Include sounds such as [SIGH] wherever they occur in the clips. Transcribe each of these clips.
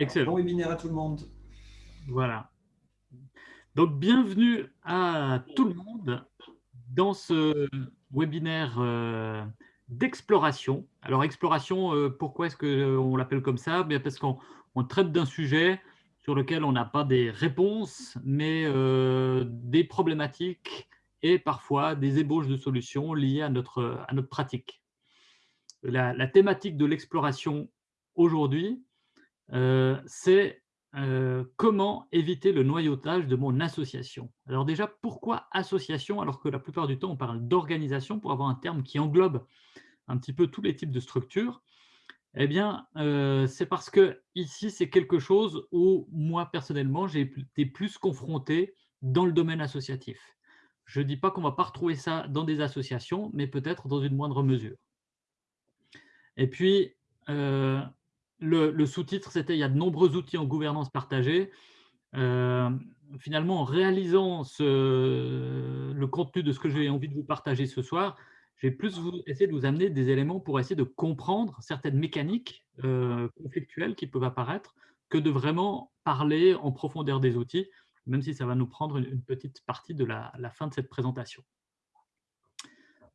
Excellent. Bon webinaire à tout le monde. Voilà. Donc, bienvenue à tout le monde dans ce webinaire euh, d'exploration. Alors, exploration, euh, pourquoi est-ce qu'on l'appelle comme ça? Bien Parce qu'on traite d'un sujet sur lequel on n'a pas des réponses, mais euh, des problématiques et parfois des ébauches de solutions liées à notre, à notre pratique. La, la thématique de l'exploration aujourd'hui, euh, c'est euh, comment éviter le noyautage de mon association. Alors déjà, pourquoi association alors que la plupart du temps on parle d'organisation pour avoir un terme qui englobe un petit peu tous les types de structures? Eh bien, euh, c'est parce que ici c'est quelque chose où moi personnellement j'ai été plus confronté dans le domaine associatif. Je ne dis pas qu'on ne va pas retrouver ça dans des associations, mais peut-être dans une moindre mesure. Et puis, le, sous-titre, c'était « Il y a de nombreux outils en gouvernance partagée euh, Finalement, en réalisant le contenu de ce que j'ai envie de vous partager ce soir, j'ai plus essayé de vous amener des éléments pour essayer de comprendre certaines mécaniques euh, conflictuelles qui peuvent apparaître que de vraiment parler en profondeur des outils, même si ça va nous prendre une, petite partie de la fin de cette présentation.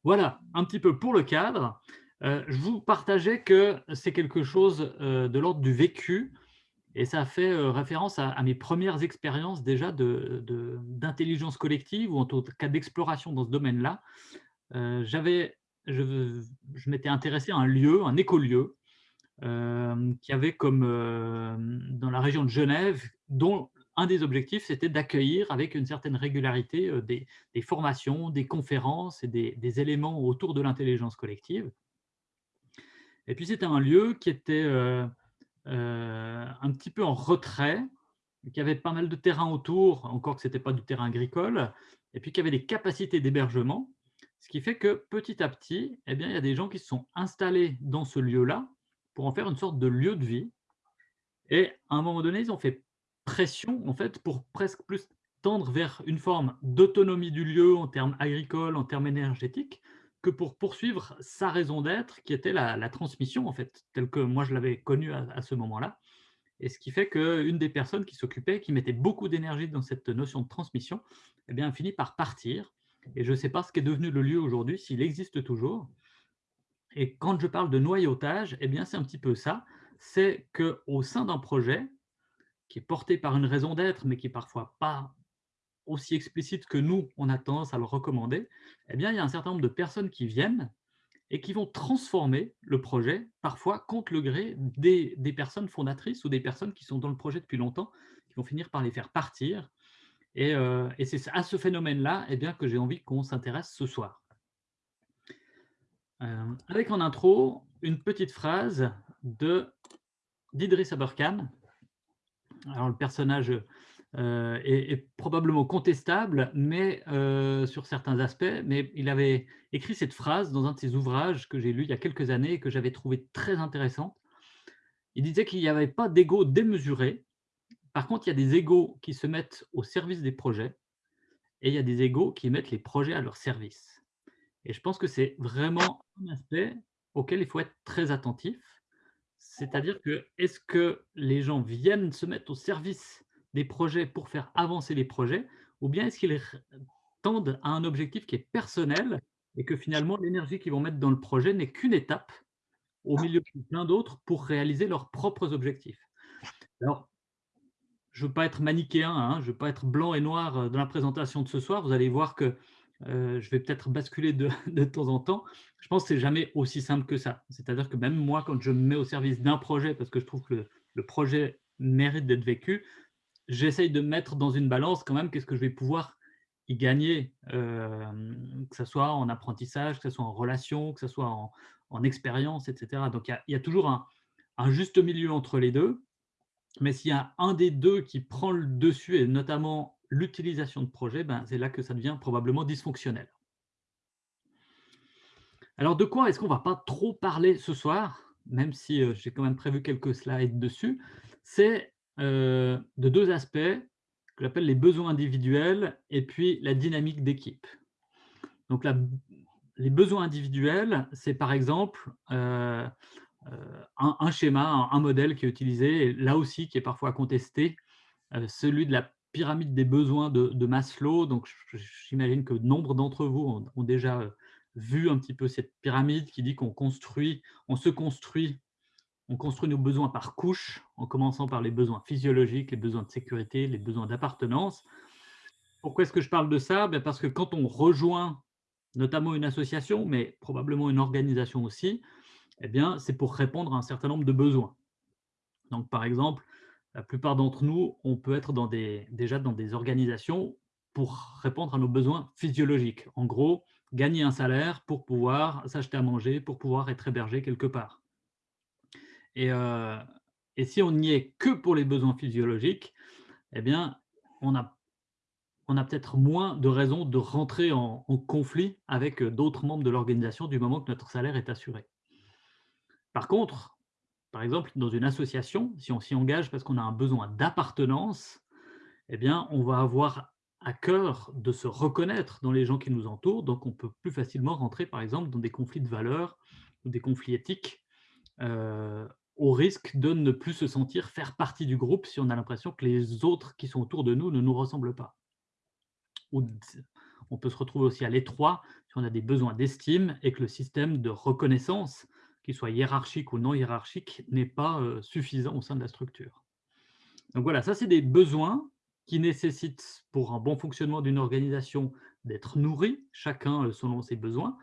Voilà, un petit peu pour le cadre. Euh, je vous partageais que c'est quelque chose euh, de l'ordre du vécu, et ça fait euh, référence à, mes premières expériences déjà d'intelligence collective, ou en tout cas d'exploration dans ce domaine-là. J'avais, je m'étais intéressé à un lieu, un écolieu, qui avait comme, dans la région de Genève, dont un des objectifs, c'était d'accueillir avec une certaine régularité des, formations, des conférences et des éléments autour de l'intelligence collective. Et puis, c'était un lieu qui était euh, euh, un petit peu en retrait, qui avait pas mal de terrain autour, encore que ce n'était pas du terrain agricole, et puis qui avait des capacités d'hébergement, ce qui fait que petit à petit, eh bien, il y a des gens qui se sont installés dans ce lieu-là pour en faire une sorte de lieu de vie. Et à un moment donné, ils ont fait pression en fait, pour presque plus tendre vers une forme d'autonomie du lieu en termes agricoles, en termes énergétiques, que pour poursuivre sa raison d'être, qui était la, transmission, en fait, telle que moi je l'avais connue à, ce moment-là. Et ce qui fait qu'une des personnes qui s'occupait, qui mettait beaucoup d'énergie dans cette notion de transmission, eh bien, finit par partir. Et je ne sais pas ce qu'est devenu le lieu aujourd'hui, s'il existe toujours. Et quand je parle de noyautage, eh bien, c'est un petit peu ça. C'est qu'au sein d'un projet qui est porté par une raison d'être, mais qui n'est parfois pas aussi explicite que nous, on a tendance à le recommander, eh bien, il y a un certain nombre de personnes qui viennent et qui vont transformer le projet, parfois contre le gré des, personnes fondatrices ou des personnes qui sont dans le projet depuis longtemps, qui vont finir par les faire partir. Et, euh, c'est à ce phénomène-là eh que j'ai envie qu'on s'intéresse ce soir. Euh, avec en intro, une petite phrase d'Idriss Aberkan. Alors, le personnage euh, est, probablement contestable mais, euh, sur certains aspects, mais il avait écrit cette phrase dans un de ses ouvrages que j'ai lu il y a quelques années et que j'avais trouvé très intéressante. Il disait qu'il n'y avait pas d'ego démesuré. Par contre, il y a des égos qui se mettent au service des projets et il y a des égos qui mettent les projets à leur service. Et je pense que c'est vraiment un aspect auquel il faut être très attentif. C'est-à-dire que est-ce que les gens viennent se mettre au service des projets pour faire avancer les projets, ou bien est-ce qu'ils tendent à un objectif qui est personnel et que finalement l'énergie qu'ils vont mettre dans le projet n'est qu'une étape au milieu de plein d'autres pour réaliser leurs propres objectifs. Alors, je ne veux pas être manichéen, hein, je ne veux pas être blanc et noir euh, dans la présentation de ce soir. Vous allez voir que euh, je vais peut-être basculer de, [LAUGHS] de, temps en temps. Je pense que ce n'est jamais aussi simple que ça. C'est-à-dire que même moi, quand je me mets au service d'un projet, parce que je trouve que le projet mérite d'être vécu, j'essaye de mettre dans une balance quand même qu'est-ce que je vais pouvoir y gagner, euh, que ce soit en apprentissage, que ce soit en relation, que ce soit en, expérience, etc. Donc, il y, a toujours un, juste milieu entre les deux. Mais s'il y a un des deux qui prend le dessus, et notamment l'utilisation de projet, ben, c'est là que ça devient probablement dysfonctionnel. Alors, de quoi est-ce qu'on ne va pas trop parler ce soir, même si euh, j'ai quand même prévu quelques slides dessus? C'est euh, de deux aspects que j'appelle les besoins individuels et puis la dynamique d'équipe. Donc, les besoins individuels, c'est par exemple, euh, un un schéma, un modèle qui est utilisé là aussi qui est parfois contesté, celui de la pyramide des besoins de Maslow. Donc j'imagine que nombre d'entre vous ont ont déjà, vu un petit peu cette pyramide qui dit qu'on construit on se construit on construit nos besoins par couches, en commençant par les besoins physiologiques, les besoins de sécurité, les besoins d'appartenance. Pourquoi est-ce que je parle de ça? Bah, parce que quand on rejoint notamment une association, mais probablement une organisation aussi, bien, c'est pour répondre à un certain nombre de besoins. Donc par exemple, la plupart d'entre nous, on peut être déjà dans des organisations pour répondre à nos besoins physiologiques. En gros, gagner un salaire pour pouvoir s'acheter à manger, pour pouvoir être hébergé quelque part. Et heu et si on n'y est que pour les besoins physiologiques, et bien, on a peut-être moins de raisons de rentrer en conflit avec, heu, d'autres membres de l'organisation du moment que notre salaire est assuré. Par contre, par exemple, dans une association, si on s'y engage parce qu'on a un besoin d'appartenance, et bien, on va avoir à cœur de se reconnaître dans les gens qui nous entourent, donc on peut plus facilement rentrer, par exemple, dans des conflits de valeurs ou des conflits éthiques, heu, au risque de ne plus se sentir faire partie du groupe si on a l'impression que les autres qui sont autour de nous ne nous ressemblent pas. On peut se retrouver aussi à l'étroit si on a des besoins d'estime et que le système de reconnaissance, qu'il soit hiérarchique ou non hiérarchique, n'est pas, heu, suffisant au sein de la structure. Donc voilà, ça c'est des besoins qui nécessitent pour un bon fonctionnement d'une organisation d'être nourris, chacun, heu, selon ses besoins.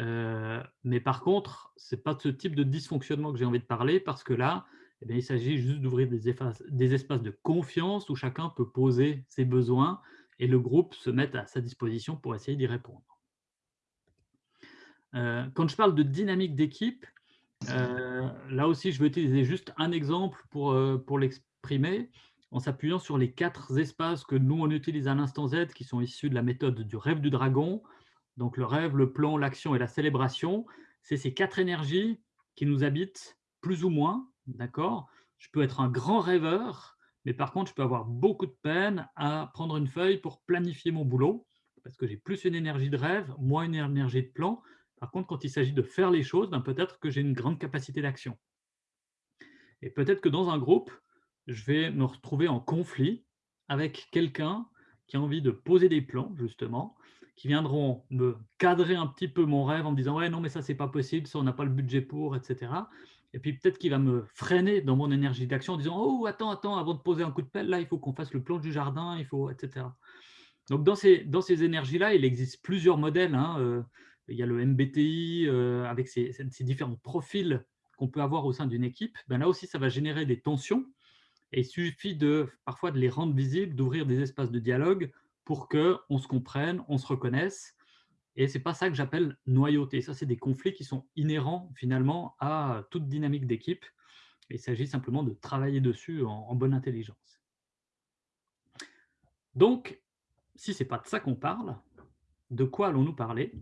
Heu, mais par contre, c'est pas de ce type de dysfonctionnement que j'ai envie de parler parce que là, et bien, il s'agit juste d'ouvrir des espaces de confiance où chacun peut poser ses besoins et le groupe se mette à sa disposition pour essayer d'y répondre. Heu, quand je parle de dynamique d'équipe, heu, là aussi je vais utiliser juste un exemple pour, pour l'exprimer, en s'appuyant sur les 4 espaces que nous on utilise à l'instant Z, qui sont issus de la méthode du rêve du dragon. Donc le rêve, le plan, l'action et la célébration, c'est ces 4 énergies qui nous habitent plus ou moins, d'accord? Je peux être un grand rêveur, mais par contre je peux avoir beaucoup de peine à prendre une feuille pour planifier mon boulot, parce que j'ai plus une énergie de rêve, moins une énergie de plan. Par contre, quand il s'agit de faire les choses, ben peut-être que j'ai une grande capacité d'action. Et peut-être que dans un groupe, je vais me retrouver en conflit avec quelqu'un qui a envie de poser des plans justement, qui viendront me cadrer un petit peu mon rêve en me disant: «Ouais, non, mais ça, c'est pas possible, ça, on n'a pas le budget pour» et cetera. Et puis peut-être qu'il va me freiner dans mon énergie d'action en disant: «Oh, attends, attends, avant de poser un coup de pelle, là, il faut qu'on fasse le plan du jardin, il faut» et cetera. Donc dans ces dans ces énergies-là, il existe plusieurs modèles, hein, heu, il y a le MBTI, heu, avec ses ses différents profils qu'on peut avoir au sein d'une équipe. Ben, là aussi, ça va générer des tensions et il suffit de parfois de les rendre visibles, d'ouvrir des espaces de dialogue pour qu'on se comprenne, on se reconnaisse et c'est pas ça que j'appelle noyauté. Ça, c'est des conflits qui sont inhérents finalement à toute dynamique d'équipe. Il s'agit simplement de travailler dessus en bonne intelligence. Donc, si c'est pas de ça qu'on parle, de quoi allons-nous parler?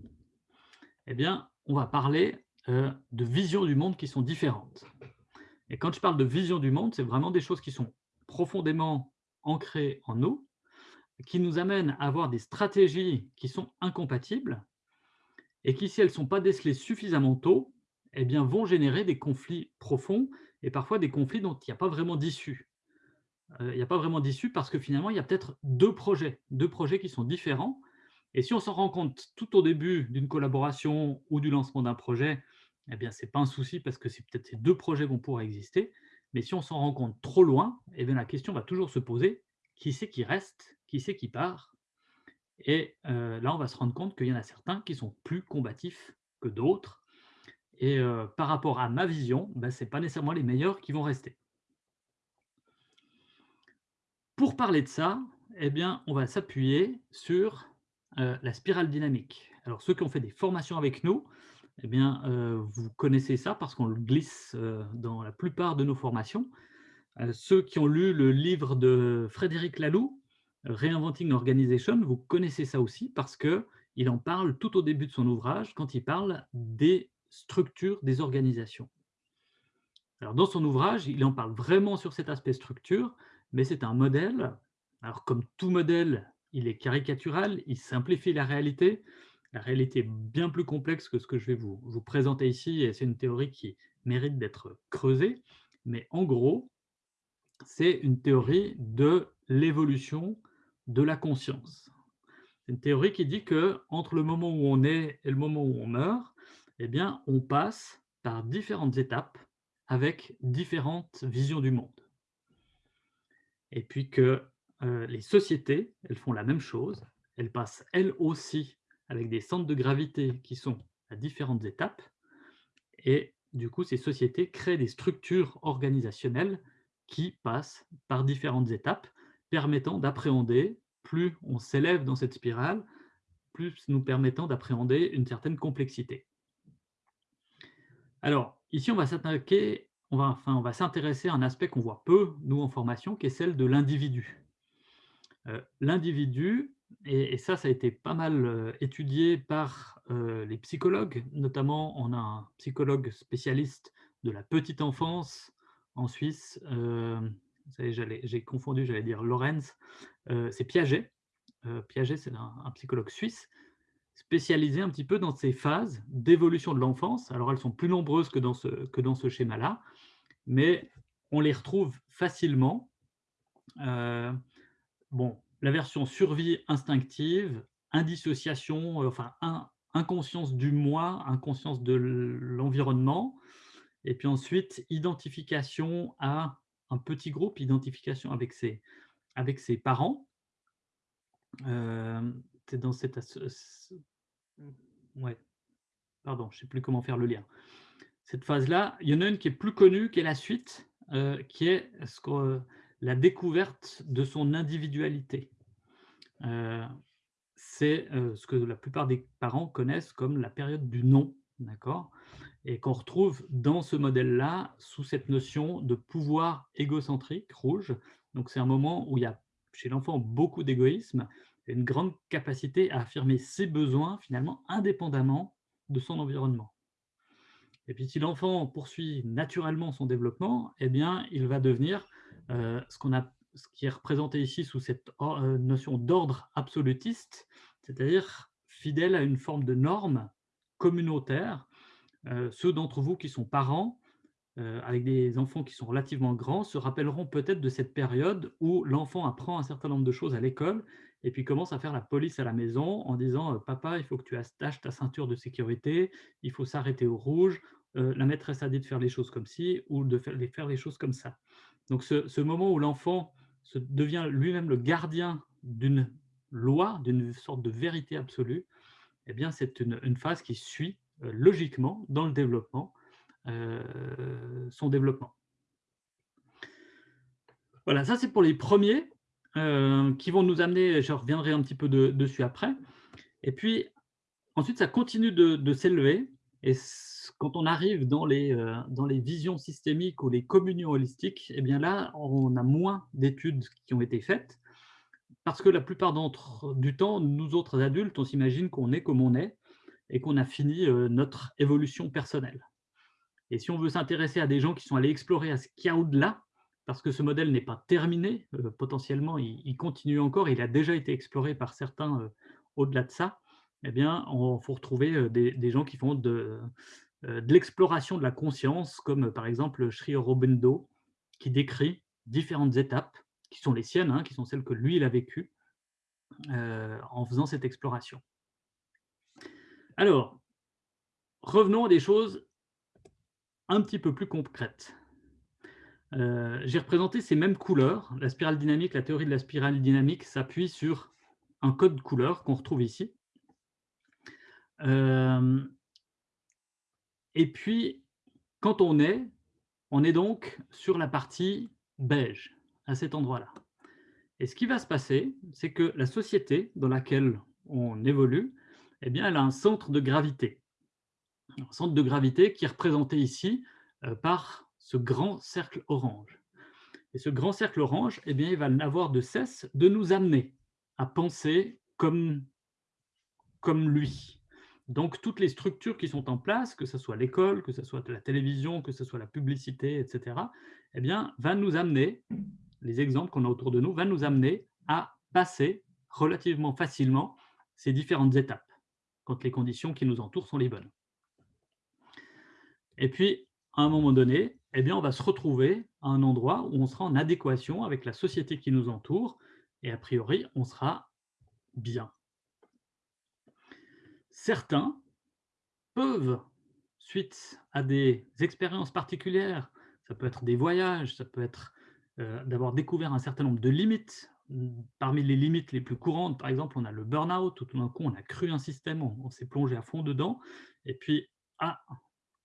Eh bien, on va parler, heu, de visions du monde qui sont différentes. Et quand je parle de vision du monde, c'est vraiment des choses qui sont profondément ancrées en nous, qui nous amènent à avoir des stratégies qui sont incompatibles et qui, si elles ne sont pas décelées suffisamment tôt, eh bien, vont générer des conflits profonds et parfois des conflits dont il n'y a pas vraiment d'issue. Heu, il n'y a pas vraiment d'issue parce que finalement, il y a peut-être 2 projets, 2 projets qui sont différents et si on s'en rend compte tout au début d'une collaboration ou du lancement d'un projet, eh bien, c'est pas un souci parce que c'est peut-être ces 2 projets vont pouvoir exister. Mais si on s'en rend compte trop loin, eh bien, la question va toujours se poser: «Qui c'est qui reste? Qui c'est qui part?» et heu, là, on va se rendre compte qu'il y en a certains qui sont plus combatifs que d'autres et heu, par rapport à ma vision, bah, c'est pas nécessairement les meilleurs qui vont rester. Pour parler de ça, eh bien, on va s'appuyer sur, heu, la spirale dynamique. Alors ceux qui ont fait des formations avec nous, eh bien, vous connaissez ça parce qu'on le glisse, dans la plupart de nos formations. Heu, ceux qui ont lu le livre de Frédéric Laloux, Reinventing Organization, vous connaissez ça aussi parce qu'il en parle tout au début de son ouvrage quand il parle des structures des organisations. Alors dans son ouvrage, il en parle vraiment sur cet aspect structure, mais c'est un modèle. Alors comme tout modèle, il est caricatural, il simplifie la réalité. La réalité est bien plus complexe que ce que je vais vous vous présenter ici et c'est une théorie qui mérite d'être creusée, mais en gros, c'est une théorie de l'évolution de la conscience. C'est une théorie qui dit que entre le moment où on est et le moment où on meurt, eh bien, on passe par différentes étapes avec différentes visions du monde. Et puis que euh, les sociétés, elles font la même chose, elles passent elles aussi avec des centres de gravité qui sont à différentes étapes, et du coup, ces sociétés créent des structures organisationnelles qui passent par différentes étapes, permettant d'appréhender, plus on s'élève dans cette spirale, plus nous permettant d'appréhender une certaine complexité. Alors, ici, on va s'attaquer, on va, enfin, on va s'intéresser à un aspect qu'on voit peu, nous, en formation, qui est celle de l'individu. Euh, l'individu, et, ça, ça a été pas mal euh, étudié par euh, les psychologues, notamment on a un psychologue spécialiste de la petite enfance en Suisse, j'ai confondu, j'allais dire Lorenz, c'est Piaget. Piaget, c'est un, psychologue suisse spécialisé un petit peu dans ces phases d'évolution de l'enfance. Alors, elles sont plus nombreuses que dans ce, ce schéma-là, mais on les retrouve facilement. bon, la version survie instinctive, indissociation, euh, enfin inconscience du moi, inconscience de l'environnement, et puis ensuite identification à un petit groupe, identification avec ses, avec ses parents. Euh, c'est dans cette... Ouais, pardon, je ne sais plus comment faire le lien. Cette phase-là, il y en a une qui est plus connue, qui est la suite, euh, qui est ce que la découverte de son individualité. Euh, c'est euh, ce que la plupart des parents connaissent comme la période du non, d'accord? Et qu'on retrouve dans ce modèle-là, sous cette notion de pouvoir égocentrique, rouge. Donc c'est un moment où il y a chez l'enfant beaucoup d'égoïsme, une grande capacité à affirmer ses besoins, finalement, indépendamment de son environnement. Et puis si l'enfant poursuit naturellement son développement, eh bien, il va devenir euh, ce qu'on a ce qui est représenté ici sous cette euh, notion d'ordre absolutiste, c'est-à-dire fidèle à une forme de norme communautaire. Euh, ceux d'entre vous qui sont parents, euh, avec des enfants qui sont relativement grands, se rappelleront peut-être de cette période où l'enfant apprend un certain nombre de choses à l'école et puis commence à faire la police à la maison en disant Papa, il faut que tu attaches ta ceinture de sécurité, il faut s'arrêter au rouge, la maîtresse a dit de faire les choses comme ci ou de faire, faire les choses comme ça ». Donc ce, moment où l'enfant devient lui-même le gardien d'une loi, d'une sorte de vérité absolue, eh bien, c'est une, phase qui suit euh, logiquement dans le développement, euh, son développement. Voilà, ça c'est pour les premiers euh, qui vont nous amener, je reviendrai un petit peu dessus après. Et puis, ensuite, ça continue de, s'élever. Et quand on arrive dans les, dans les visions systémiques ou les communions holistiques, eh bien là, on a moins d'études qui ont été faites, parce que la plupart du temps, nous autres adultes, on s'imagine qu'on est comme on est, et qu'on a fini notre évolution personnelle. Et si on veut s'intéresser à des gens qui sont allés explorer à ce qu'il y a au-delà, parce que ce modèle n'est pas terminé, potentiellement il, continue encore, il a déjà été exploré par certains au-delà de ça, eh bien, il faut retrouver des, gens qui font de, de l'exploration de la conscience, comme par exemple Sri Aurobindo, qui décrit différentes étapes, qui sont les siennes, hein, qui sont celles que lui, il a vécues, en faisant cette exploration. Alors, revenons à des choses un petit peu plus concrètes. J'ai représenté ces mêmes couleurs. La spirale dynamique, la théorie de la spirale dynamique s'appuie sur un code couleur qu'on retrouve ici. Euh, et puis, quand on est, on est donc sur la partie beige, à cet endroit-là. Et ce qui va se passer, c'est que la société dans laquelle on évolue, eh bien, elle a un centre de gravité. Un centre de gravité qui est représenté ici euh, par ce grand cercle orange. Et ce grand cercle orange, eh bien, il va n'avoir de cesse de nous amener à penser comme, comme lui. Donc, toutes les structures qui sont en place, que ce soit l'école, que ce soit la télévision, que ce soit la publicité, etc., eh bien, va nous amener, les exemples qu'on a autour de nous, va nous amener à passer relativement facilement ces différentes étapes, quand les conditions qui nous entourent sont les bonnes. Et puis, à un moment donné, eh bien, on va se retrouver à un endroit où on sera en adéquation avec la société qui nous entoure et a priori, on sera bien. Certains peuvent, suite à des expériences particulières, ça peut être des voyages, ça peut être euh, d'avoir découvert un certain nombre de limites. Parmi les limites les plus courantes, par exemple, on a le burn-out, tout d'un coup, on a cru un système, on, s'est plongé à fond dedans, et puis, ah,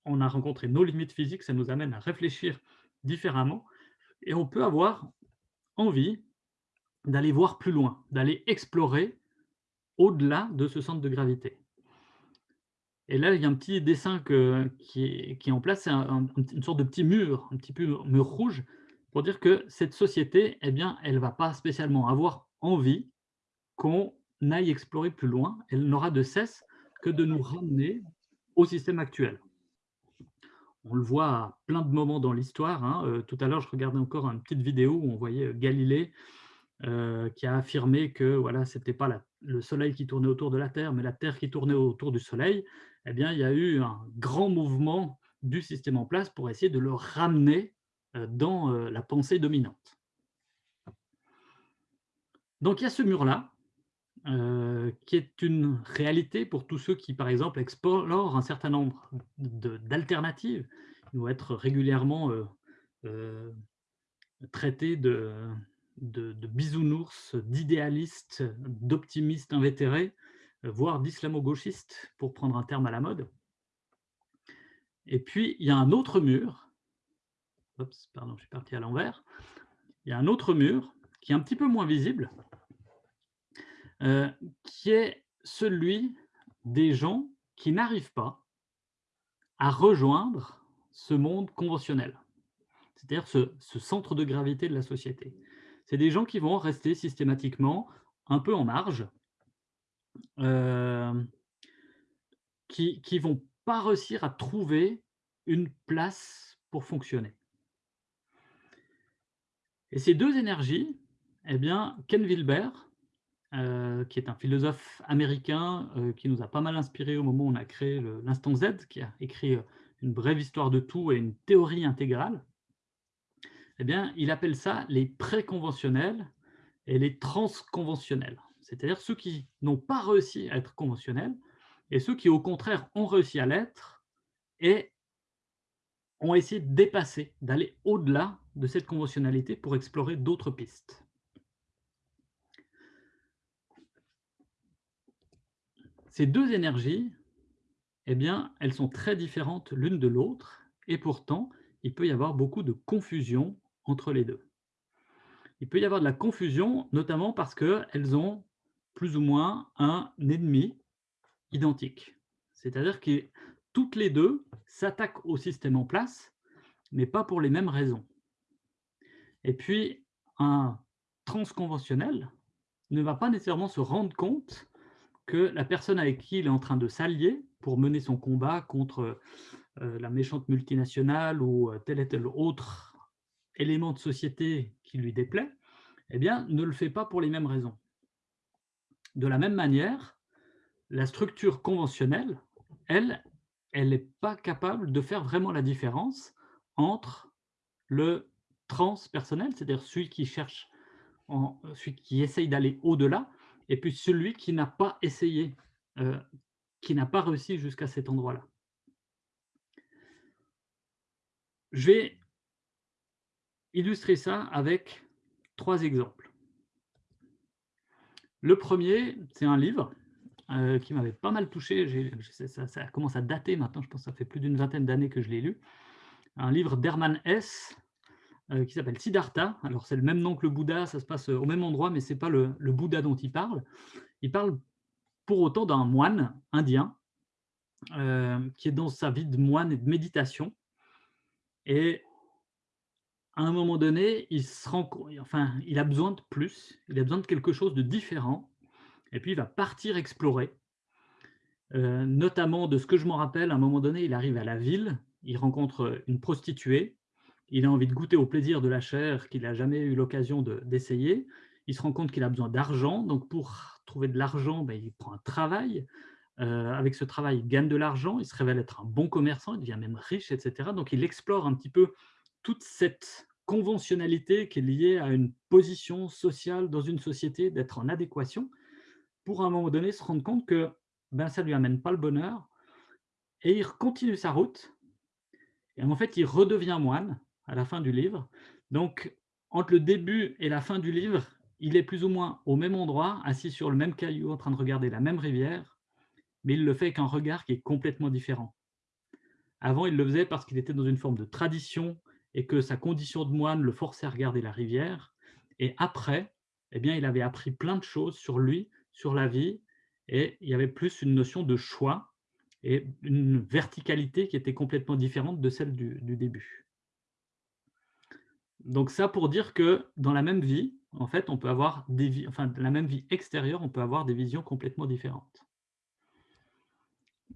on a rencontré nos limites physiques, ça nous amène à réfléchir différemment, et on peut avoir envie d'aller voir plus loin, d'aller explorer au-delà de ce centre de gravité. Et là, il y a un petit dessin qui, est, en place, c'est une sorte de petit mur, un petit mur rouge, pour dire que cette société, eh bien, elle ne va pas spécialement avoir envie qu'on aille explorer plus loin. Elle n'aura de cesse que de nous ramener au système actuel. On le voit à plein de moments dans l'histoire. Hein. Euh, tout à l'heure, je regardais encore une petite vidéo où on voyait Galilée euh, qui a affirmé que voilà, ce n'était pas le Soleil qui tournait autour de la Terre, mais la Terre qui tournait autour du Soleil, eh bien, il y a eu un grand mouvement du système en place pour essayer de le ramener euh, dans euh, la pensée dominante. Donc il y a ce mur-là, qui est une réalité pour tous ceux qui, par exemple, explorent un certain nombre d'alternatives. Ils vont être régulièrement traités de, de, bisounours, d'idéalistes, d'optimistes invétérés, euh, voire d'islamo-gauchistes, pour prendre un terme à la mode. Et puis, il y a un autre mur, Pardon, je suis parti à l'envers, il y a un autre mur qui est un petit peu moins visible, euh, qui est celui des gens qui n'arrivent pas à rejoindre ce monde conventionnel, c'est-à-dire ce, centre de gravité de la société c'est des gens qui vont rester systématiquement un peu en marge, euh, qui ne vont pas réussir à trouver une place pour fonctionner. Et ces deux énergies, eh bien, Ken Wilber, euh, qui est un philosophe américain euh, qui nous a pas mal inspiré au moment où on a créé l'Instant Z, qui a écrit une brève histoire de tout et une théorie intégrale, eh bien, il appelle ça les préconventionnels et les transconventionnels. C'est-à-dire ceux qui n'ont pas réussi à être conventionnels et ceux qui, au contraire, ont réussi à l'être et ont essayé de dépasser, d'aller au-delà de cette conventionnalité pour explorer d'autres pistes. Ces deux énergies, eh bien, elles sont très différentes l'une de l'autre et pourtant, il peut y avoir beaucoup de confusion entre les deux. Il peut y avoir de la confusion, notamment parce qu'elles ont plus ou moins un ennemi identique. C'est-à-dire que toutes les deux s'attaquent au système en place, mais pas pour les mêmes raisons. Et puis, un transconventionnel ne va pas nécessairement se rendre compte que la personne avec qui il est en train de s'allier pour mener son combat contre euh, la méchante multinationale ou euh, tel et tel autre élément de société qui lui déplaît, eh bien, ne le fait pas pour les mêmes raisons. De la même manière, la structure conventionnelle, elle, elle n'est pas capable de faire vraiment la différence entre le transpersonnel, c'est-à-dire celui qui cherche, en, celui qui essaye d'aller au-delà, et puis celui qui n'a pas essayé, euh, qui n'a pas réussi jusqu'à cet endroit-là. Je vais illustrer ça avec trois exemples. Le premier, c'est un livre euh, qui m'avait pas mal touché. Ça, commence à dater maintenant, je pense que ça fait plus d'une vingtaine d'années que je l'ai lu. Un livre d'Hermann Hesse euh, qui s'appelle Siddhartha. Alors c'est le même nom que le Bouddha, ça se passe au même endroit, mais ce n'est pas le, Bouddha dont il parle. Il parle pour autant d'un moine indien euh, qui est dans sa vie de moine et de méditation. Et à un moment donné, il se rend enfin, il a besoin de plus, il a besoin de quelque chose de différent, et puis il va partir explorer. Euh, notamment de ce que je m'en rappelle, à un moment donné, il arrive à la ville, il rencontre une prostituée, il a envie de goûter au plaisir de la chair qu'il n'a jamais eu l'occasion d'essayer, il se rend compte qu'il a besoin d'argent, donc pour trouver de l'argent, ben, il prend un travail, euh, avec ce travail, il gagne de l'argent, il se révèle être un bon commerçant, il devient même riche, etc. Donc, il explore un petit peu toute cette conventionnalité qui est liée à une position sociale dans une société, d'être en adéquation, pour un moment donné se rendre compte que ben, ça ne lui amène pas le bonheur, et il continue sa route, et en fait, il redevient moine à la fin du livre. Donc, entre le début et la fin du livre, il est plus ou moins au même endroit, assis sur le même caillou, en train de regarder la même rivière, mais il le fait avec un regard qui est complètement différent. Avant, il le faisait parce qu'il était dans une forme de tradition et que sa condition de moine le forçait à regarder la rivière. Et après, eh bien, il avait appris plein de choses sur lui, sur la vie, et il y avait plus une notion de choix et une verticalité qui était complètement différente de celle du, début. Donc ça pour dire que dans la même vie, en fait, on peut avoir des enfin, la même vie extérieure, on peut avoir des visions complètement différentes.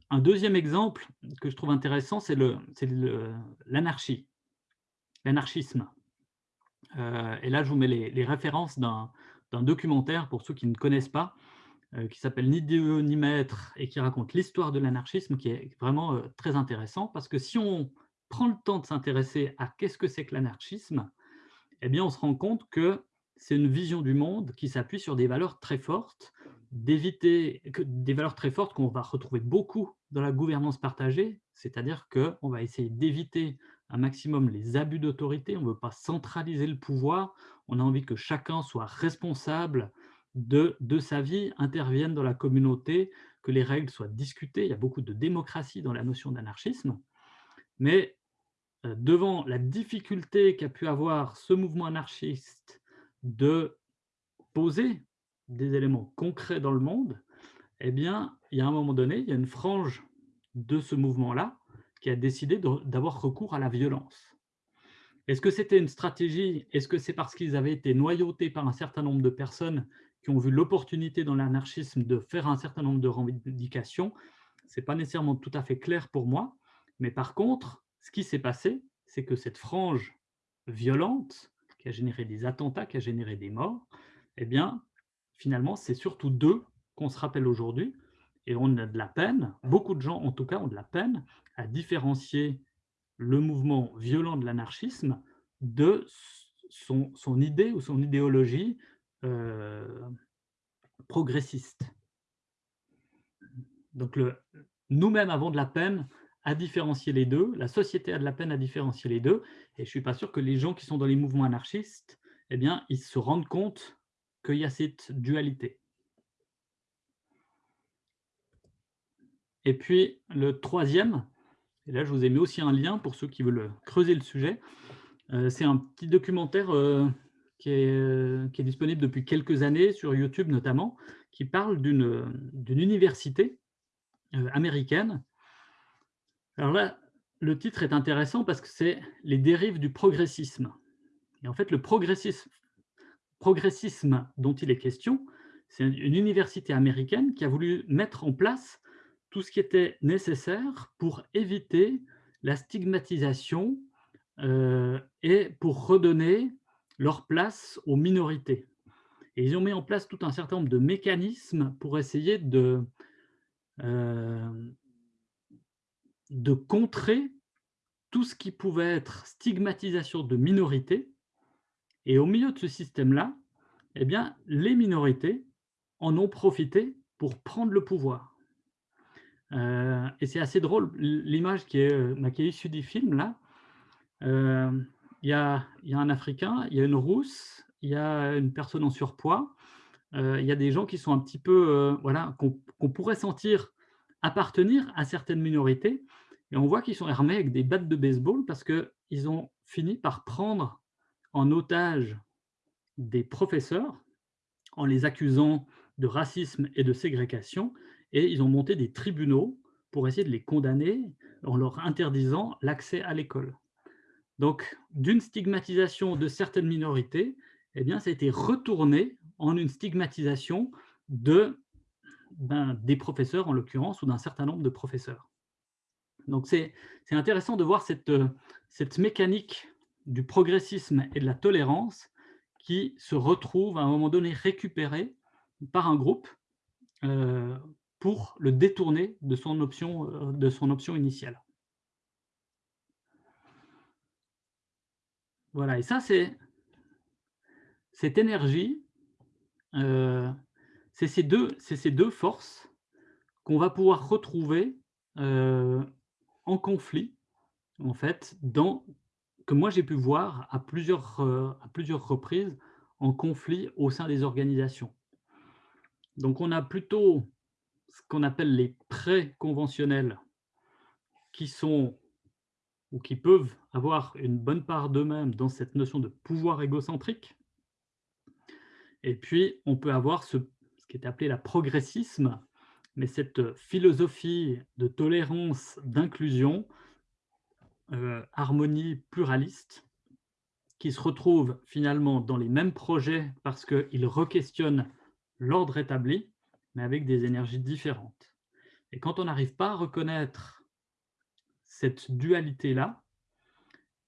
Un deuxième exemple que je trouve intéressant, c'est l'anarchie, l'anarchisme. Euh, et là, je vous mets les, références d'un documentaire, pour ceux qui ne connaissent pas, qui s'appelle Ni Dieu ni Maître, et qui raconte l'histoire de l'anarchisme, qui est vraiment euh, très intéressant, parce que si on prend le temps de s'intéresser à qu'est-ce que c'est que l'anarchisme, eh bien, on se rend compte que c'est une vision du monde qui s'appuie sur des valeurs très fortes, d'éviter des valeurs très fortes qu'on va retrouver beaucoup dans la gouvernance partagée, c'est-à-dire qu'on va essayer d'éviter un maximum les abus d'autorité, on ne veut pas centraliser le pouvoir, on a envie que chacun soit responsable de, de sa vie, intervienne dans la communauté, que les règles soient discutées, il y a beaucoup de démocratie dans la notion d'anarchisme, mais euh, devant la difficulté qu'a pu avoir ce mouvement anarchiste de poser des éléments concrets dans le monde, eh bien, il y a un moment donné, il y a une frange de ce mouvement-là qui a décidé d'avoir recours à la violence. Est-ce que c'était une stratégie? Est-ce que c'est parce qu'ils avaient été noyautés par un certain nombre de personnes qui ont vu l'opportunité dans l'anarchisme de faire un certain nombre de revendications Ce n'est pas nécessairement tout à fait clair pour moi, mais par contre, ce qui s'est passé, c'est que cette frange violente qui a généré des attentats, qui a généré des morts, eh bien, finalement, c'est surtout d'eux qu'on se rappelle aujourd'hui, et on a de la peine, beaucoup de gens en tout cas ont de la peine à différencier le mouvement violent de l'anarchisme de son, son, idée ou son idéologie progressiste. Donc nous-mêmes avons de la peine à différencier les deux, la société a de la peine à différencier les deux, et je ne suis pas sûr que les gens qui sont dans les mouvements anarchistes, eh bien, ils se rendent compte qu'il y a cette dualité. Et puis, le troisième, et là, je vous ai mis aussi un lien pour ceux qui veulent creuser le sujet, euh, c'est un petit documentaire euh, qui, est, qui, est, disponible depuis quelques années, sur YouTube notamment, qui parle d'une université euh, américaine alors là, le titre est intéressant parce que c'est « Les dérives du progressisme ». Et en fait, le progressisme, progressisme dont il est question, c'est une université américaine qui a voulu mettre en place tout ce qui était nécessaire pour éviter la stigmatisation euh, et pour redonner leur place aux minorités. Et ils ont mis en place tout un certain nombre de mécanismes pour essayer de, euh, de contrer tout ce qui pouvait être stigmatisation de minorités. Et au milieu de ce système-là, eh bien, les minorités en ont profité pour prendre le pouvoir. Euh, et c'est assez drôle, l'image qui, est, euh, qui est issue du film, là, il y, a, un Africain, il y a une Rousse, il y a une personne en surpoids, il y a des gens qui sont un petit peu, voilà, qu'on pourrait sentir appartenir à certaines minorités, et on voit qu'ils sont armés avec des battes de baseball parce qu'ils ont fini par prendre en otage des professeurs en les accusant de racisme et de ségrégation, et ils ont monté des tribunaux pour essayer de les condamner en leur interdisant l'accès à l'école. Donc, d'une stigmatisation de certaines minorités, eh bien, ça a été retourné en une stigmatisation de, ben, des professeurs, en l'occurrence, ou d'un certain nombre de professeurs. Donc c'est intéressant de voir cette, mécanique du progressisme et de la tolérance qui se retrouve à un moment donné récupérée par un groupe euh, pour le détourner de son option, euh, de son option initiale. Voilà, et ça, c'est cette énergie, euh, c'est ces, ces, deux forces qu'on va pouvoir retrouver euh, en conflit, en fait, dans, que moi j'ai pu voir à plusieurs, à plusieurs reprises en conflit au sein des organisations. Donc on a plutôt ce qu'on appelle les pré-conventionnels qui sont ou qui peuvent avoir une bonne part d'eux-mêmes dans cette notion de pouvoir égocentrique. Et puis, on peut avoir ce, qui est appelé la progressisme, mais cette philosophie de tolérance, d'inclusion, euh, harmonie pluraliste, qui se retrouve finalement dans les mêmes projets parce qu'ils requestionnent l'ordre établi, mais avec des énergies différentes. Et quand on n'arrive pas à reconnaître cette dualité-là,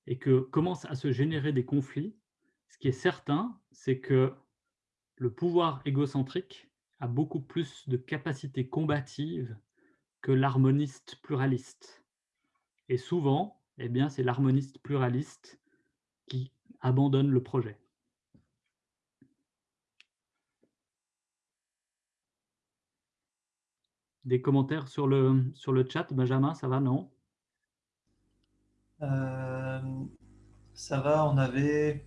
et que commencent à se générer des conflits, ce qui est certain, c'est que le pouvoir égocentrique a beaucoup plus de capacité combative que l'harmoniste pluraliste. Et souvent, eh bien, c'est l'harmoniste pluraliste qui abandonne le projet. Des commentaires sur le, sur le chat, Benjamin, ça va, non? Euh, Ça va, on avait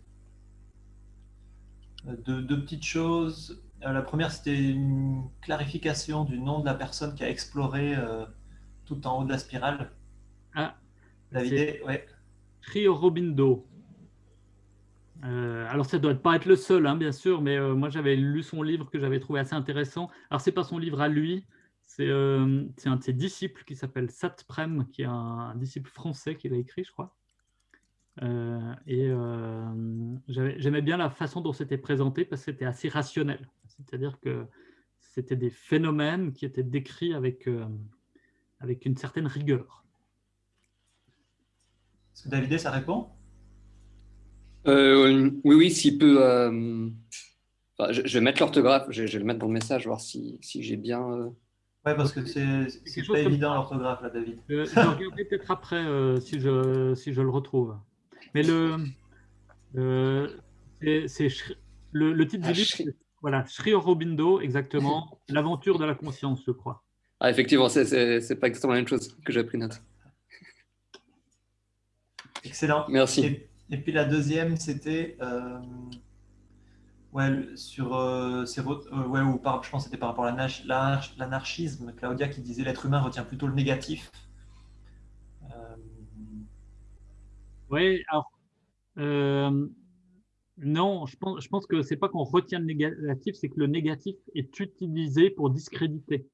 deux, petites choses. Euh, la première, c'était une clarification du nom de la personne qui a exploré euh, tout en haut de la spirale. Ah, David, ouais. Rio Robindo. alors ça doit pas être le seul, hein, bien sûr, mais moi j'avais lu son livre que j'avais trouvé assez intéressant. Alors c'est pas son livre à lui, euh, c'est un de ses disciples qui s'appelle Satprem, qui est un, disciple français qui l'a écrit, je crois. Euh, et euh, j'aimais bien la façon dont c'était présenté parce que c'était assez rationnel. C'est-à-dire que c'était des phénomènes qui étaient décrits avec, avec une certaine rigueur. Est-ce que David, ça répond Oui, oui, s'il peut... je, vais mettre l'orthographe, je, vais le mettre dans le message, voir si, si j'ai bien... Oui, parce que c'est pas évident l'orthographe, là, David. Euh, je regarderai peut-être après euh, si, je, si je le retrouve. Mais le, euh, c'est le, le, titre du ah, livre, voilà, Sri Aurobindo, exactement, l'aventure de la conscience, je crois. Ah, effectivement, c'est pas exactement la même chose que j'ai pris note. Excellent. Merci. Et, puis la deuxième, c'était Ouais, sur euh, euh, ouais, ou par, je pense que c'était par rapport à l'anarchisme, Claudia qui disait l'être humain retient plutôt le négatif. Euh... Oui, alors euh, non, je pense, je pense que c'est pas qu'on retient le négatif, c'est que le négatif est utilisé pour discréditer.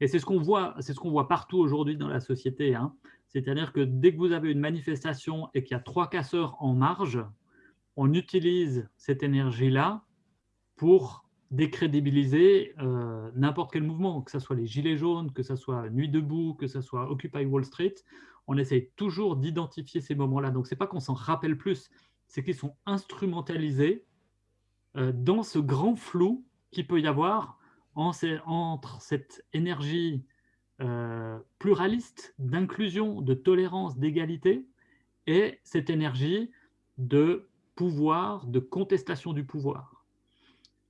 Et c'est ce qu'on voit, ce qu'on voit partout aujourd'hui dans la société. Hein. C'est-à-dire que dès que vous avez une manifestation et qu'il y a trois casseurs en marge, on utilise cette énergie-là pour décrédibiliser euh, n'importe quel mouvement, que ce soit les Gilets jaunes, que ce soit Nuit debout, que ce soit Occupy Wall Street. On essaye toujours d'identifier ces moments-là. Donc, ce n'est pas qu'on s'en rappelle plus, c'est qu'ils sont instrumentalisés euh, dans ce grand flou qu'il peut y avoir entre cette énergie euh, pluraliste d'inclusion, de tolérance, d'égalité, et cette énergie de pouvoir, de contestation du pouvoir.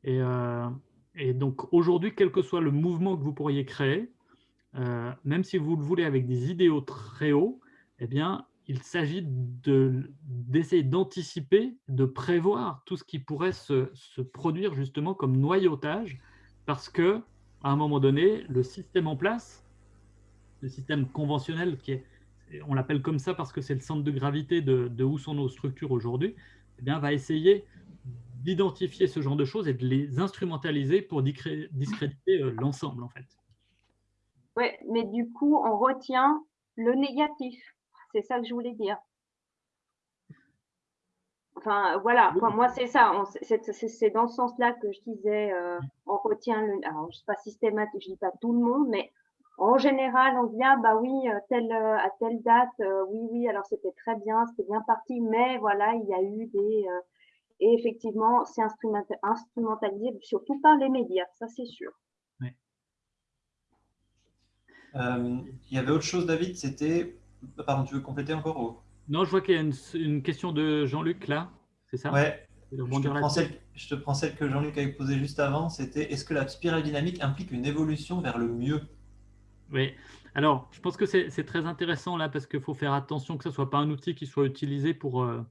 Et, euh, et donc aujourd'hui, quel que soit le mouvement que vous pourriez créer, euh, même si vous le voulez avec des idéaux très hauts, eh bien, il s'agit d'essayer d'anticiper, de prévoir tout ce qui pourrait se, produire justement comme noyautage, parce que à un moment donné, le système en place, le système conventionnel, qui est, on l'appelle comme ça parce que c'est le centre de gravité de où sont nos structures aujourd'hui, eh bien, va essayer d'identifier ce genre de choses et de les instrumentaliser pour discréditer euh, l'ensemble, en fait. Oui, mais du coup, on retient le négatif. C'est ça que je voulais dire. Enfin, voilà, moi, c'est ça. C'est dans ce sens-là que je disais, euh, on retient le. Alors, je ne sais pas systématique, je ne dis pas tout le monde, mais en général, on vient, bah oui, euh, telle, euh, à telle date, euh, oui, oui, alors c'était très bien, c'était bien parti, mais voilà, il y a eu des... et effectivement, c'est instrumentalisé surtout par les médias, ça c'est sûr. Euh, il y avait autre chose, David, c'était... Pardon, tu veux compléter encore ou... Non, je vois qu'il y a une, une, question de Jean-Luc là, c'est ça? Ouais, je te, prends celle, je te, prends celle, que Jean-Luc avait posée juste avant, c'était est-ce que la spirale dynamique implique une évolution vers le mieux? Oui, alors je pense que c'est très intéressant là parce qu'il faut faire attention que ce ne soit pas un outil qui soit utilisé pour, euh,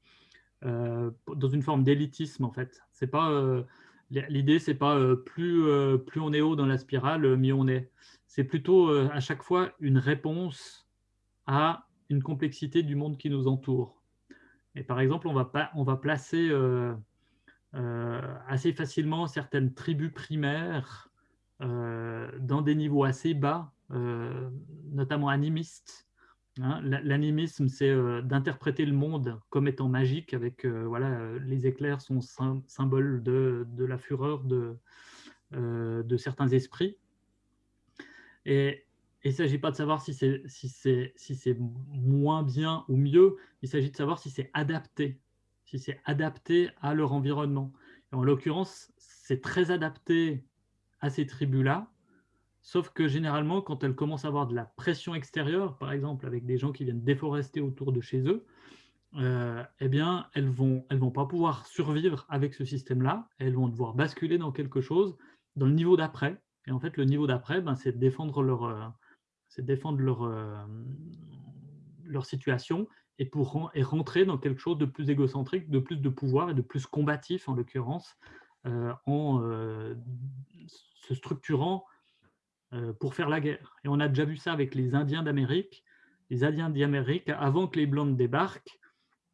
euh, dans une forme d'élitisme en fait. C'est pas euh, L'idée, c'est pas euh, plus, plus on est haut dans la spirale, mieux on est. C'est plutôt à chaque fois une réponse à une complexité du monde qui nous entoure. Et par exemple, on va, pas, on va placer assez facilement certaines tribus primaires dans des niveaux assez bas, notamment animistes, Hein, l'animisme, c'est euh, d'interpréter le monde comme étant magique, avec euh, voilà, euh, les éclairs sont symboles de, la fureur de, de certains esprits. Et il ne s'agit pas de savoir si c'est si si moins bien ou mieux, il s'agit de savoir si c'est adapté, si c'est adapté à leur environnement. en l'occurrence, c'est très adapté à ces tribus-là, Sauf que généralement, quand elles commencent à avoir de la pression extérieure, par exemple avec des gens qui viennent déforester autour de chez eux, euh, eh bien, elles vont, elles vont pas pouvoir survivre avec ce système-là. Elles vont devoir basculer dans quelque chose, dans le niveau d'après. Et en fait, le niveau d'après, ben, c'est défendre leur, euh, défendre leur, euh, leur situation et, pour, et rentrer dans quelque chose de plus égocentrique, de plus de pouvoir et de plus combatif, en l'occurrence, en se structurant pour faire la guerre. Et on a déjà vu ça avec les Indiens d'Amérique. Les Indiens d'Amérique, avant que les Blancs débarquent,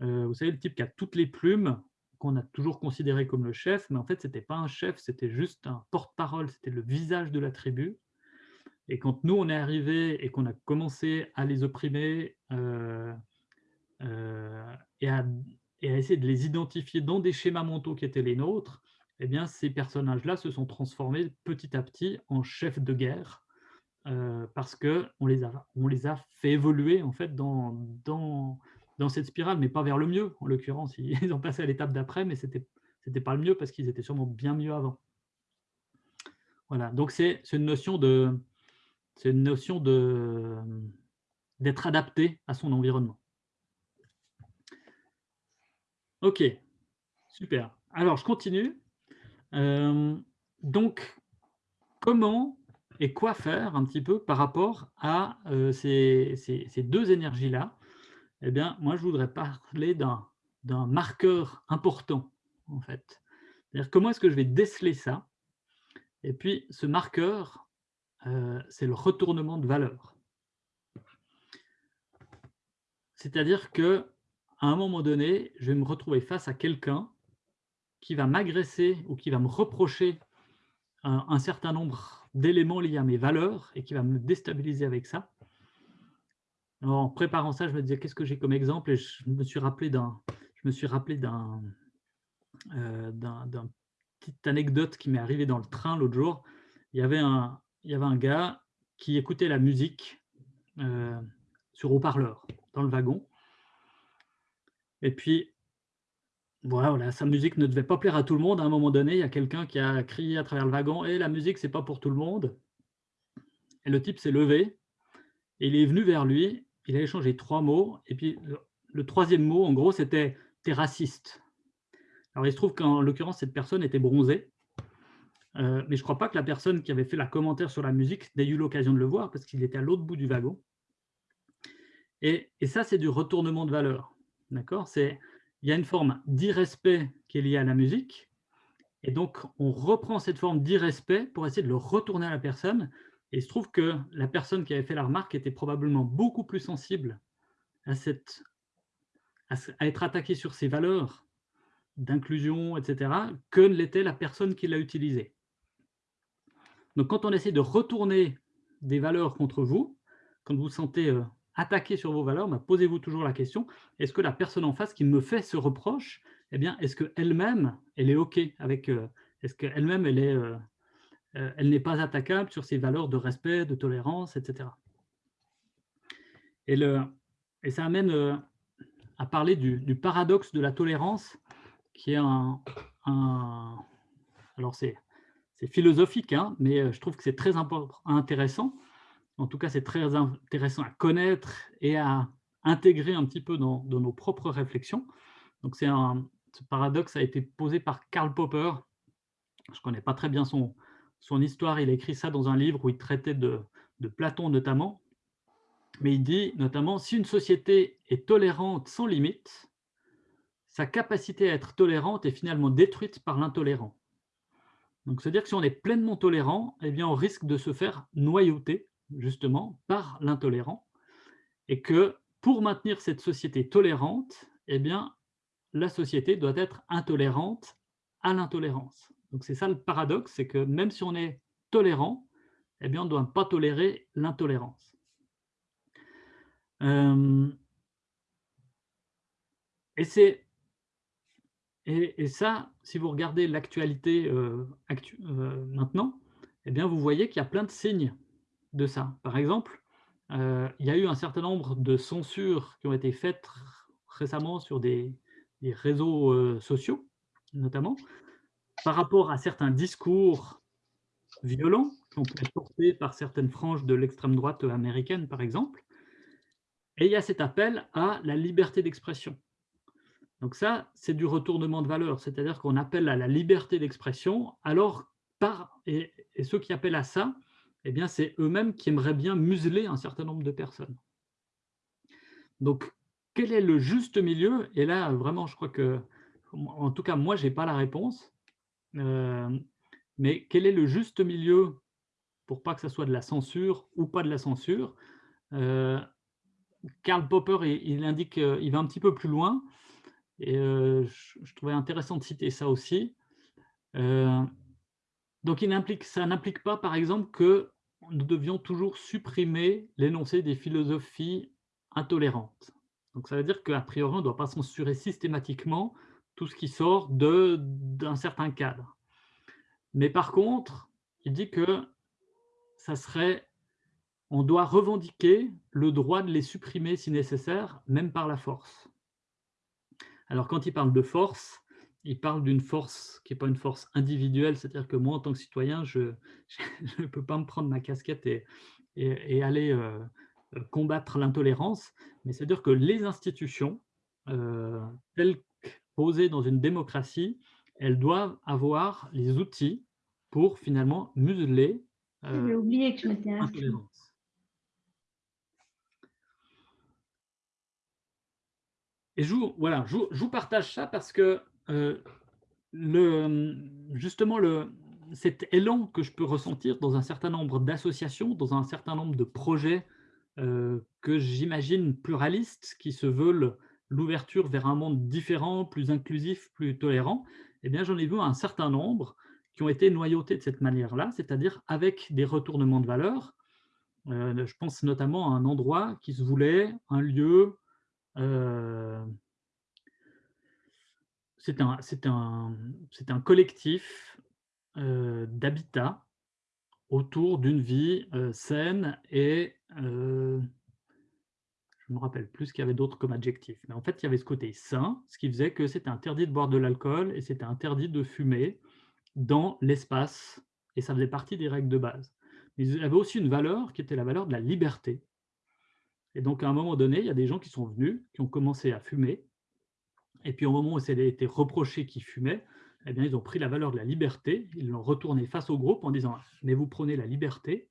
euh, vous savez, le type qui a toutes les plumes, qu'on a toujours considéré comme le chef, mais en fait, ce n'était pas un chef, c'était juste un porte-parole, c'était le visage de la tribu. Et quand nous, on est arrivé et qu'on a commencé à les opprimer euh, et, à, et, à, essayer de les identifier dans des schémas mentaux qui étaient les nôtres, eh bien, ces personnages-là se sont transformés petit à petit en chefs de guerre euh, parce qu'on les, a, les a fait évoluer en fait, dans, cette spirale, mais pas vers le mieux. En l'occurrence, ils [LAUGHS] ont passé à l'étape d'après, mais ce n'était pas le mieux parce qu'ils étaient sûrement bien mieux avant. Voilà, donc c'est une notion de c'est une notion d'être adapté à son environnement. Ok, super. Alors, je continue. Euh, donc, comment et quoi faire un petit peu par rapport à euh, ces, deux énergies-là? Eh bien, moi, je voudrais parler d'un marqueur important, en fait. C'est-à-dire, comment est-ce que je vais déceler ça? Et puis, ce marqueur, euh, c'est le retournement de valeur. C'est-à-dire que à un moment donné, je vais me retrouver face à quelqu'un qui va m'agresser ou qui va me reprocher un, certain nombre d'éléments liés à mes valeurs et qui va me déstabiliser avec ça. en préparant ça, je me disais qu'est-ce que j'ai comme exemple? Et je me suis rappelé euh, d'un, petite anecdote qui m'est arrivée dans le train l'autre jour. Il y avait un, il y avait un gars qui écoutait la musique euh, sur haut-parleur dans le wagon. Et puis, voilà, sa musique ne devait pas plaire à tout le monde. À un moment donné, il y a quelqu'un qui a crié à travers le wagon Et «Eh, la musique, c'est pas pour tout le monde. Et le type s'est levé, et il est venu vers lui, il a échangé trois mots, et puis le, troisième mot, en gros, c'était « t'es raciste ». Alors, il se trouve qu'en l'occurrence, cette personne était bronzée, euh, mais je ne crois pas que la personne qui avait fait la commentaire sur la musique n'ait eu l'occasion de le voir, parce qu'il était à l'autre bout du wagon. Et, et ça, c'est du retournement de valeur. D'accord? C'est il y a une forme d'irrespect qui est liée à la musique, et donc on reprend cette forme d'irrespect pour essayer de le retourner à la personne, et il se trouve que la personne qui avait fait la remarque était probablement beaucoup plus sensible à, cette, à être attaquée sur ses valeurs d'inclusion, etc., que l'était la personne qui l'a utilisée. Donc quand on essaie de retourner des valeurs contre vous, quand vous vous sentez euh, attaquer sur vos valeurs, bah, posez-vous toujours la question, est-ce que la personne en face qui me fait ce reproche, eh bien, est-ce qu'elle-même, elle est OK avec, euh, est-ce qu'elle-même, elle est, euh, euh, elle n'est pas attaquable sur ses valeurs de respect, de tolérance, etc. Et, le, et ça amène à parler du, paradoxe de la tolérance, qui est un, alors c'est philosophique, hein, mais je trouve que c'est très intéressant. En tout cas, c'est très intéressant à connaître et à intégrer un petit peu dans, nos propres réflexions. Donc, c'est un, ce paradoxe a été posé par Karl Popper. Je ne connais pas très bien son, histoire. Il a écrit ça dans un livre où il traitait de, de Platon notamment. Mais il dit notamment, si une société est tolérante sans limite, sa capacité à être tolérante est finalement détruite par l'intolérant. Donc, c'est-à-dire que si on est pleinement tolérant, eh bien, on risque de se faire noyauter, justement, par l'intolérant, et que pour maintenir cette société tolérante, eh bien, la société doit être intolérante à l'intolérance. Donc, c'est ça le paradoxe, c'est que même si on est tolérant, eh bien, on ne doit pas tolérer l'intolérance. Euh, et et, ça, si vous regardez l'actualité euh, euh, maintenant, eh bien, vous voyez qu'il y a plein de signes de ça. Par exemple, euh, il y a eu un certain nombre de censures qui ont été faites récemment sur des, réseaux sociaux, notamment, par rapport à certains discours violents qui ont portés par certaines franges de l'extrême droite américaine, par exemple. Et il y a cet appel à la liberté d'expression. Donc ça, c'est du retournement de valeur, c'est-à-dire qu'on appelle à la liberté d'expression, alors par et, ceux qui appellent à ça, eh bien c'est eux-mêmes qui aimeraient bien museler un certain nombre de personnes. Donc, quel est le juste milieu? Et là, vraiment, je crois que, en tout cas, moi, je n'ai pas la réponse. Euh, mais quel est le juste milieu pour pas que ça soit de la censure ou pas de la censure? Euh, Karl Popper, il, indique, il va un petit peu plus loin. Et je, trouvais intéressant de citer ça aussi. Donc, il ça n'implique pas, par exemple, que nous devions toujours supprimer l'énoncé des philosophies intolérantes. Donc, ça veut dire qu'à priori, on ne doit pas censurer systématiquement tout ce qui sort d'un certain cadre. Mais par contre, il dit que ça serait, on doit revendiquer le droit de les supprimer si nécessaire, même par la force. Alors, quand il parle de force, il parle d'une force qui n'est pas une force individuelle, c'est-à-dire que moi, en tant que citoyen, je [LAUGHS] ne peux pas me prendre ma casquette et, aller euh, euh, combattre l'intolérance, mais c'est-à-dire que les institutions, euh, telles que posées dans une démocratie, elles doivent avoir les outils pour finalement museler l'intolérance. Et je vous, voilà, je, vous partage ça parce que euh, le, justement, cet élan que je peux ressentir dans un certain nombre d'associations, dans un certain nombre de projets euh, que j'imagine pluralistes, qui se veulent l'ouverture vers un monde différent, plus inclusif, plus tolérant, eh bien j'en ai vu un certain nombre qui ont été noyautés de cette manière-là, c'est-à-dire avec des retournements de valeur. Euh, je pense notamment à un endroit qui se voulait un lieu euh, c'est un, collectif euh, d'habitat autour d'une vie euh, saine et je ne me rappelle plus qu'il y avait d'autre comme adjectif. Mais en fait, il y avait ce côté sain, ce qui faisait que c'était interdit de boire de l'alcool et c'était interdit de fumer dans l'espace. Et ça faisait partie des règles de base. Mais il y avait aussi une valeur qui était la valeur de la liberté. Et donc, à un moment donné, il y a des gens qui sont venus, qui ont commencé à fumer. Et puis, au moment où a été reproché qu'ils fumaient, eh bien, ils ont pris la valeur de la liberté, ils l'ont retourné face au groupe en disant « mais vous prenez la liberté ».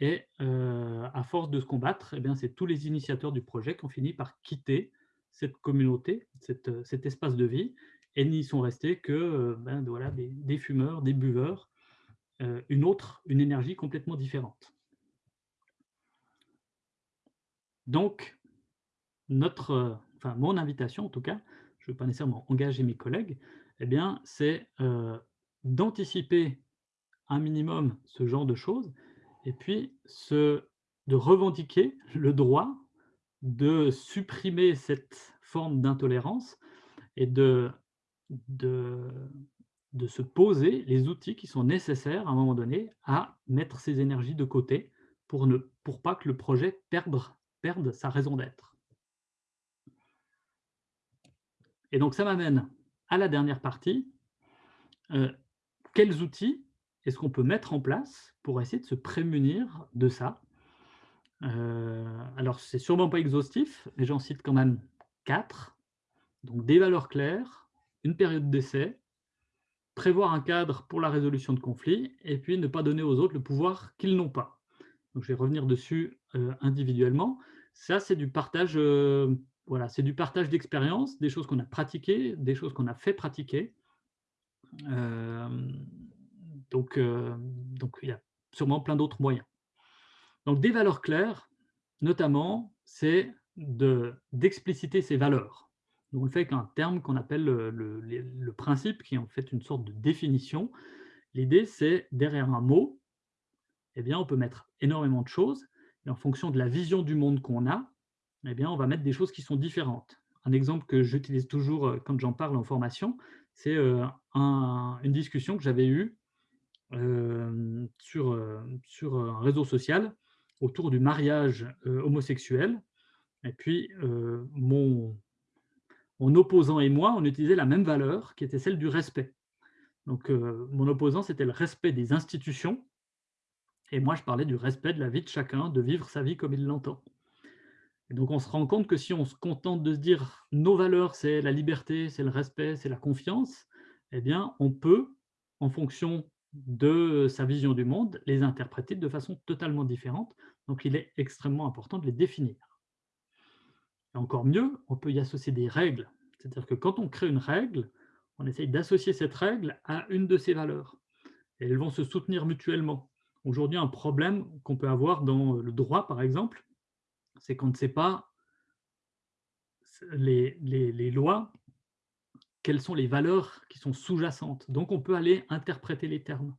Et euh, à force de se combattre, eh c'est tous les initiateurs du projet qui ont fini par quitter cette communauté, cet espace de vie, et n'y sont restés que euh, ben, voilà, des, fumeurs, des buveurs, euh, une autre, une énergie complètement différente. Donc, notre, enfin, mon invitation, en tout cas, je ne veux pas nécessairement engager mes collègues, eh bien, c'est euh, d'anticiper un minimum ce genre de choses, et puis de revendiquer le droit de supprimer cette forme d'intolérance et de, de, se poser les outils qui sont nécessaires à un moment donné à mettre ces énergies de côté pour ne pour pas que le projet perde perdre sa raison d'être. Et donc, ça m'amène à la dernière partie. Euh, quels outils est-ce qu'on peut mettre en place pour essayer de se prémunir de ça? Euh, alors, c'est sûrement pas exhaustif, mais j'en cite quand même quatre. Donc, des valeurs claires, une période d'essai, prévoir un cadre pour la résolution de conflits, et puis ne pas donner aux autres le pouvoir qu'ils n'ont pas. Donc, je vais revenir dessus euh, individuellement. Ça, c'est du partage, euh, voilà, c'est du partage d'expérience, des choses qu'on a pratiquées, des choses qu'on a fait pratiquer. donc, donc, il y a sûrement plein d'autres moyens. Donc, des valeurs claires, notamment, c'est d'expliciter ces valeurs. Donc, on le fait qu'un terme qu'on appelle le, principe, qui est en fait une sorte de définition. L'idée, c'est derrière un mot, eh bien, on peut mettre énormément de choses, et en fonction de la vision du monde qu'on a, eh bien, on va mettre des choses qui sont différentes. Un exemple que j'utilise toujours euh, quand j'en parle en formation, c'est euh, une discussion que j'avais eue euh, sur, sur un réseau social autour du mariage homosexuel. Et puis, mon, mon opposant et moi, on utilisait la même valeur, qui était celle du respect. Donc, mon opposant, c'était le respect des institutions, et moi, je parlais du respect de la vie de chacun, de vivre sa vie comme il l'entend. Et donc, on se rend compte que si on se contente de se dire nos valeurs, c'est la liberté, c'est le respect, c'est la confiance, eh bien, on peut, en fonction de sa vision du monde, les interpréter de façon totalement différente. Donc, il est extrêmement important de les définir. Encore mieux, on peut y associer des règles. C'est-à-dire que quand on crée une règle, on essaye d'associer cette règle à une de ses valeurs. Et elles vont se soutenir mutuellement. Aujourd'hui, un problème qu'on peut avoir dans le droit, par exemple, c'est qu'on ne sait pas les, les lois, quelles sont les valeurs qui sont sous-jacentes. Donc, on peut aller interpréter les termes.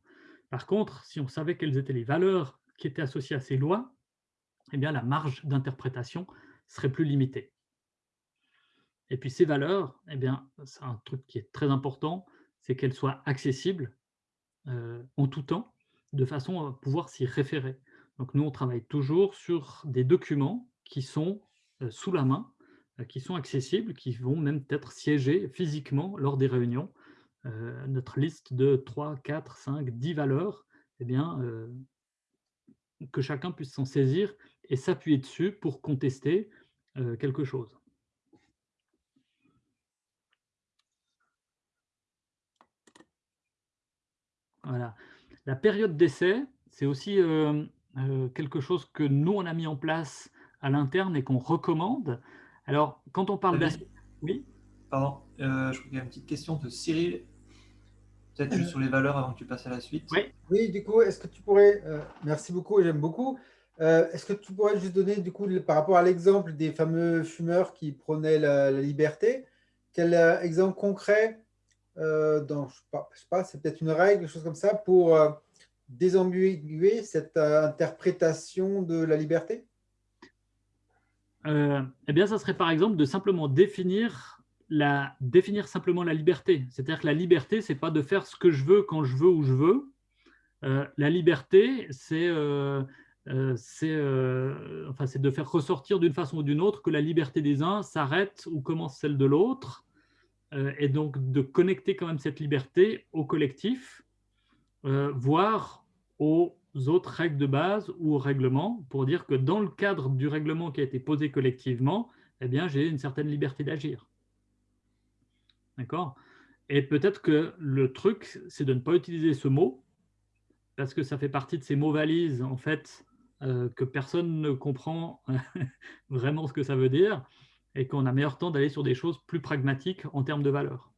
Par contre, si on savait quelles étaient les valeurs qui étaient associées à ces lois, eh bien, la marge d'interprétation serait plus limitée. Et puis ces valeurs, eh c'est un truc qui est très important, c'est qu'elles soient accessibles euh, en tout temps, de façon à pouvoir s'y référer. Donc nous, on travaille toujours sur des documents qui sont euh, sous la main, euh, qui sont accessibles, qui vont même être siégés physiquement lors des réunions. notre liste de 3, 4, 5, 10 valeurs, eh bien, que chacun puisse s'en saisir et s'appuyer dessus pour contester euh, quelque chose. Voilà. La période d'essai, c'est aussi euh, euh, quelque chose que nous, on a mis en place à l'interne et qu'on recommande. Alors, quand on parle d'essai... Oui Pardon, je crois qu'il y a une petite question de Cyril. Peut-être juste sur les valeurs avant que tu passes à la suite. Oui, oui du coup, est-ce que tu pourrais... merci beaucoup, j'aime beaucoup. Euh, est-ce que tu pourrais juste donner, du coup, par rapport à l'exemple des fameux fumeurs qui prônaient la, liberté, quel euh, exemple concret euh, dans, je ne sais pas, c'est peut-être une règle, quelque chose comme ça, pour désambiguer cette interprétation de la liberté? Eh bien, ça serait par exemple de simplement définir la, définir simplement la liberté. C'est-à-dire que la liberté, ce n'est pas de faire ce que je veux quand je veux où je veux. la liberté, c'est euh, euh, c'est de faire ressortir d'une façon ou d'une autre que la liberté des uns s'arrête ou commence celle de l'autre, euh, et donc de connecter quand même cette liberté au collectif, voire aux autres règles de base ou au règlement, pour dire que dans le cadre du règlement qui a été posé collectivement, eh bien, j'ai une certaine liberté d'agir. D'accord? Et peut-être que le truc, c'est de ne pas utiliser ce mot, parce que ça fait partie de ces mots valises, en fait, euh, que personne ne comprend [LAUGHS] vraiment ce que ça veut dire et qu'on a meilleur temps d'aller sur des choses plus pragmatiques en termes de valeur.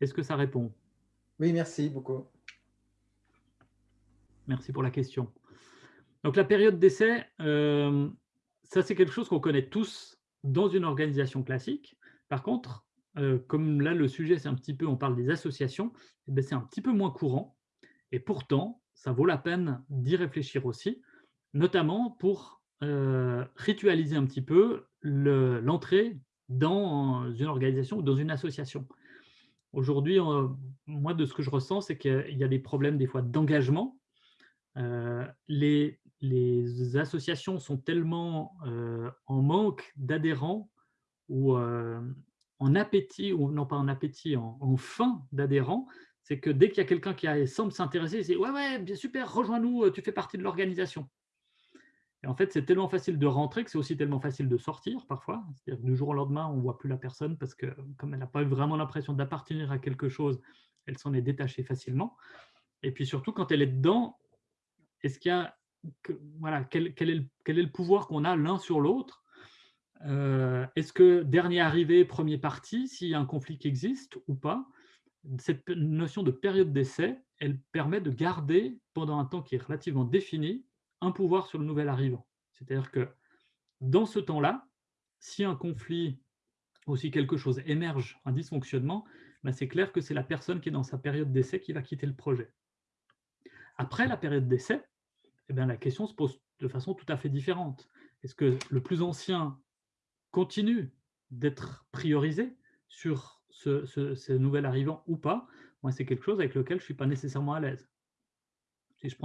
Est-ce que ça répond? Oui, merci beaucoup. Merci pour la question. Donc la période d'essai, euh, ça c'est quelque chose qu'on connaît tous dans une organisation classique. Par contre, euh, comme là le sujet c'est un petit peu, on parle des associations, eh ben, c'est un petit peu moins courant. Et pourtant, ça vaut la peine d'y réfléchir aussi, notamment pour euh, ritualiser un petit peu l'entrée dans une organisation ou dans une association. Aujourd'hui, moi, de ce que je ressens, c'est qu'il y a des problèmes des fois d'engagement. Euh, les, associations sont tellement euh, en manque d'adhérents ou en appétit, ou non pas en appétit, en, en faim d'adhérents, c'est que dès qu'il y a quelqu'un qui semble s'intéresser, c'est ouais, ouais, bien super, rejoins-nous, euh, tu fais partie de l'organisation. Et en fait, c'est tellement facile de rentrer que c'est aussi tellement facile de sortir parfois. C'est-à-dire du jour au lendemain, on ne voit plus la personne parce que comme elle n'a pas vraiment l'impression d'appartenir à quelque chose, elle s'en est détachée facilement. Et puis surtout, quand elle est dedans, est-ce qu'il y a, voilà, quel, est le, pouvoir qu'on a l'un sur l'autre euh, Est-ce que dernier arrivé, premier parti, s'il y a un conflit qui existe ou pas Cette notion de période d'essai, elle permet de garder pendant un temps qui est relativement défini un pouvoir sur le nouvel arrivant. C'est-à-dire que dans ce temps-là, si un conflit ou si quelque chose émerge, un dysfonctionnement, ben c'est clair que c'est la personne qui est dans sa période d'essai qui va quitter le projet. Après la période d'essai, eh bien, la question se pose de façon tout à fait différente. Est-ce que le plus ancien continue d'être priorisé sur ce, nouvel arrivant ou pas? Moi, c'est quelque chose avec lequel je ne suis pas nécessairement à l'aise. Si je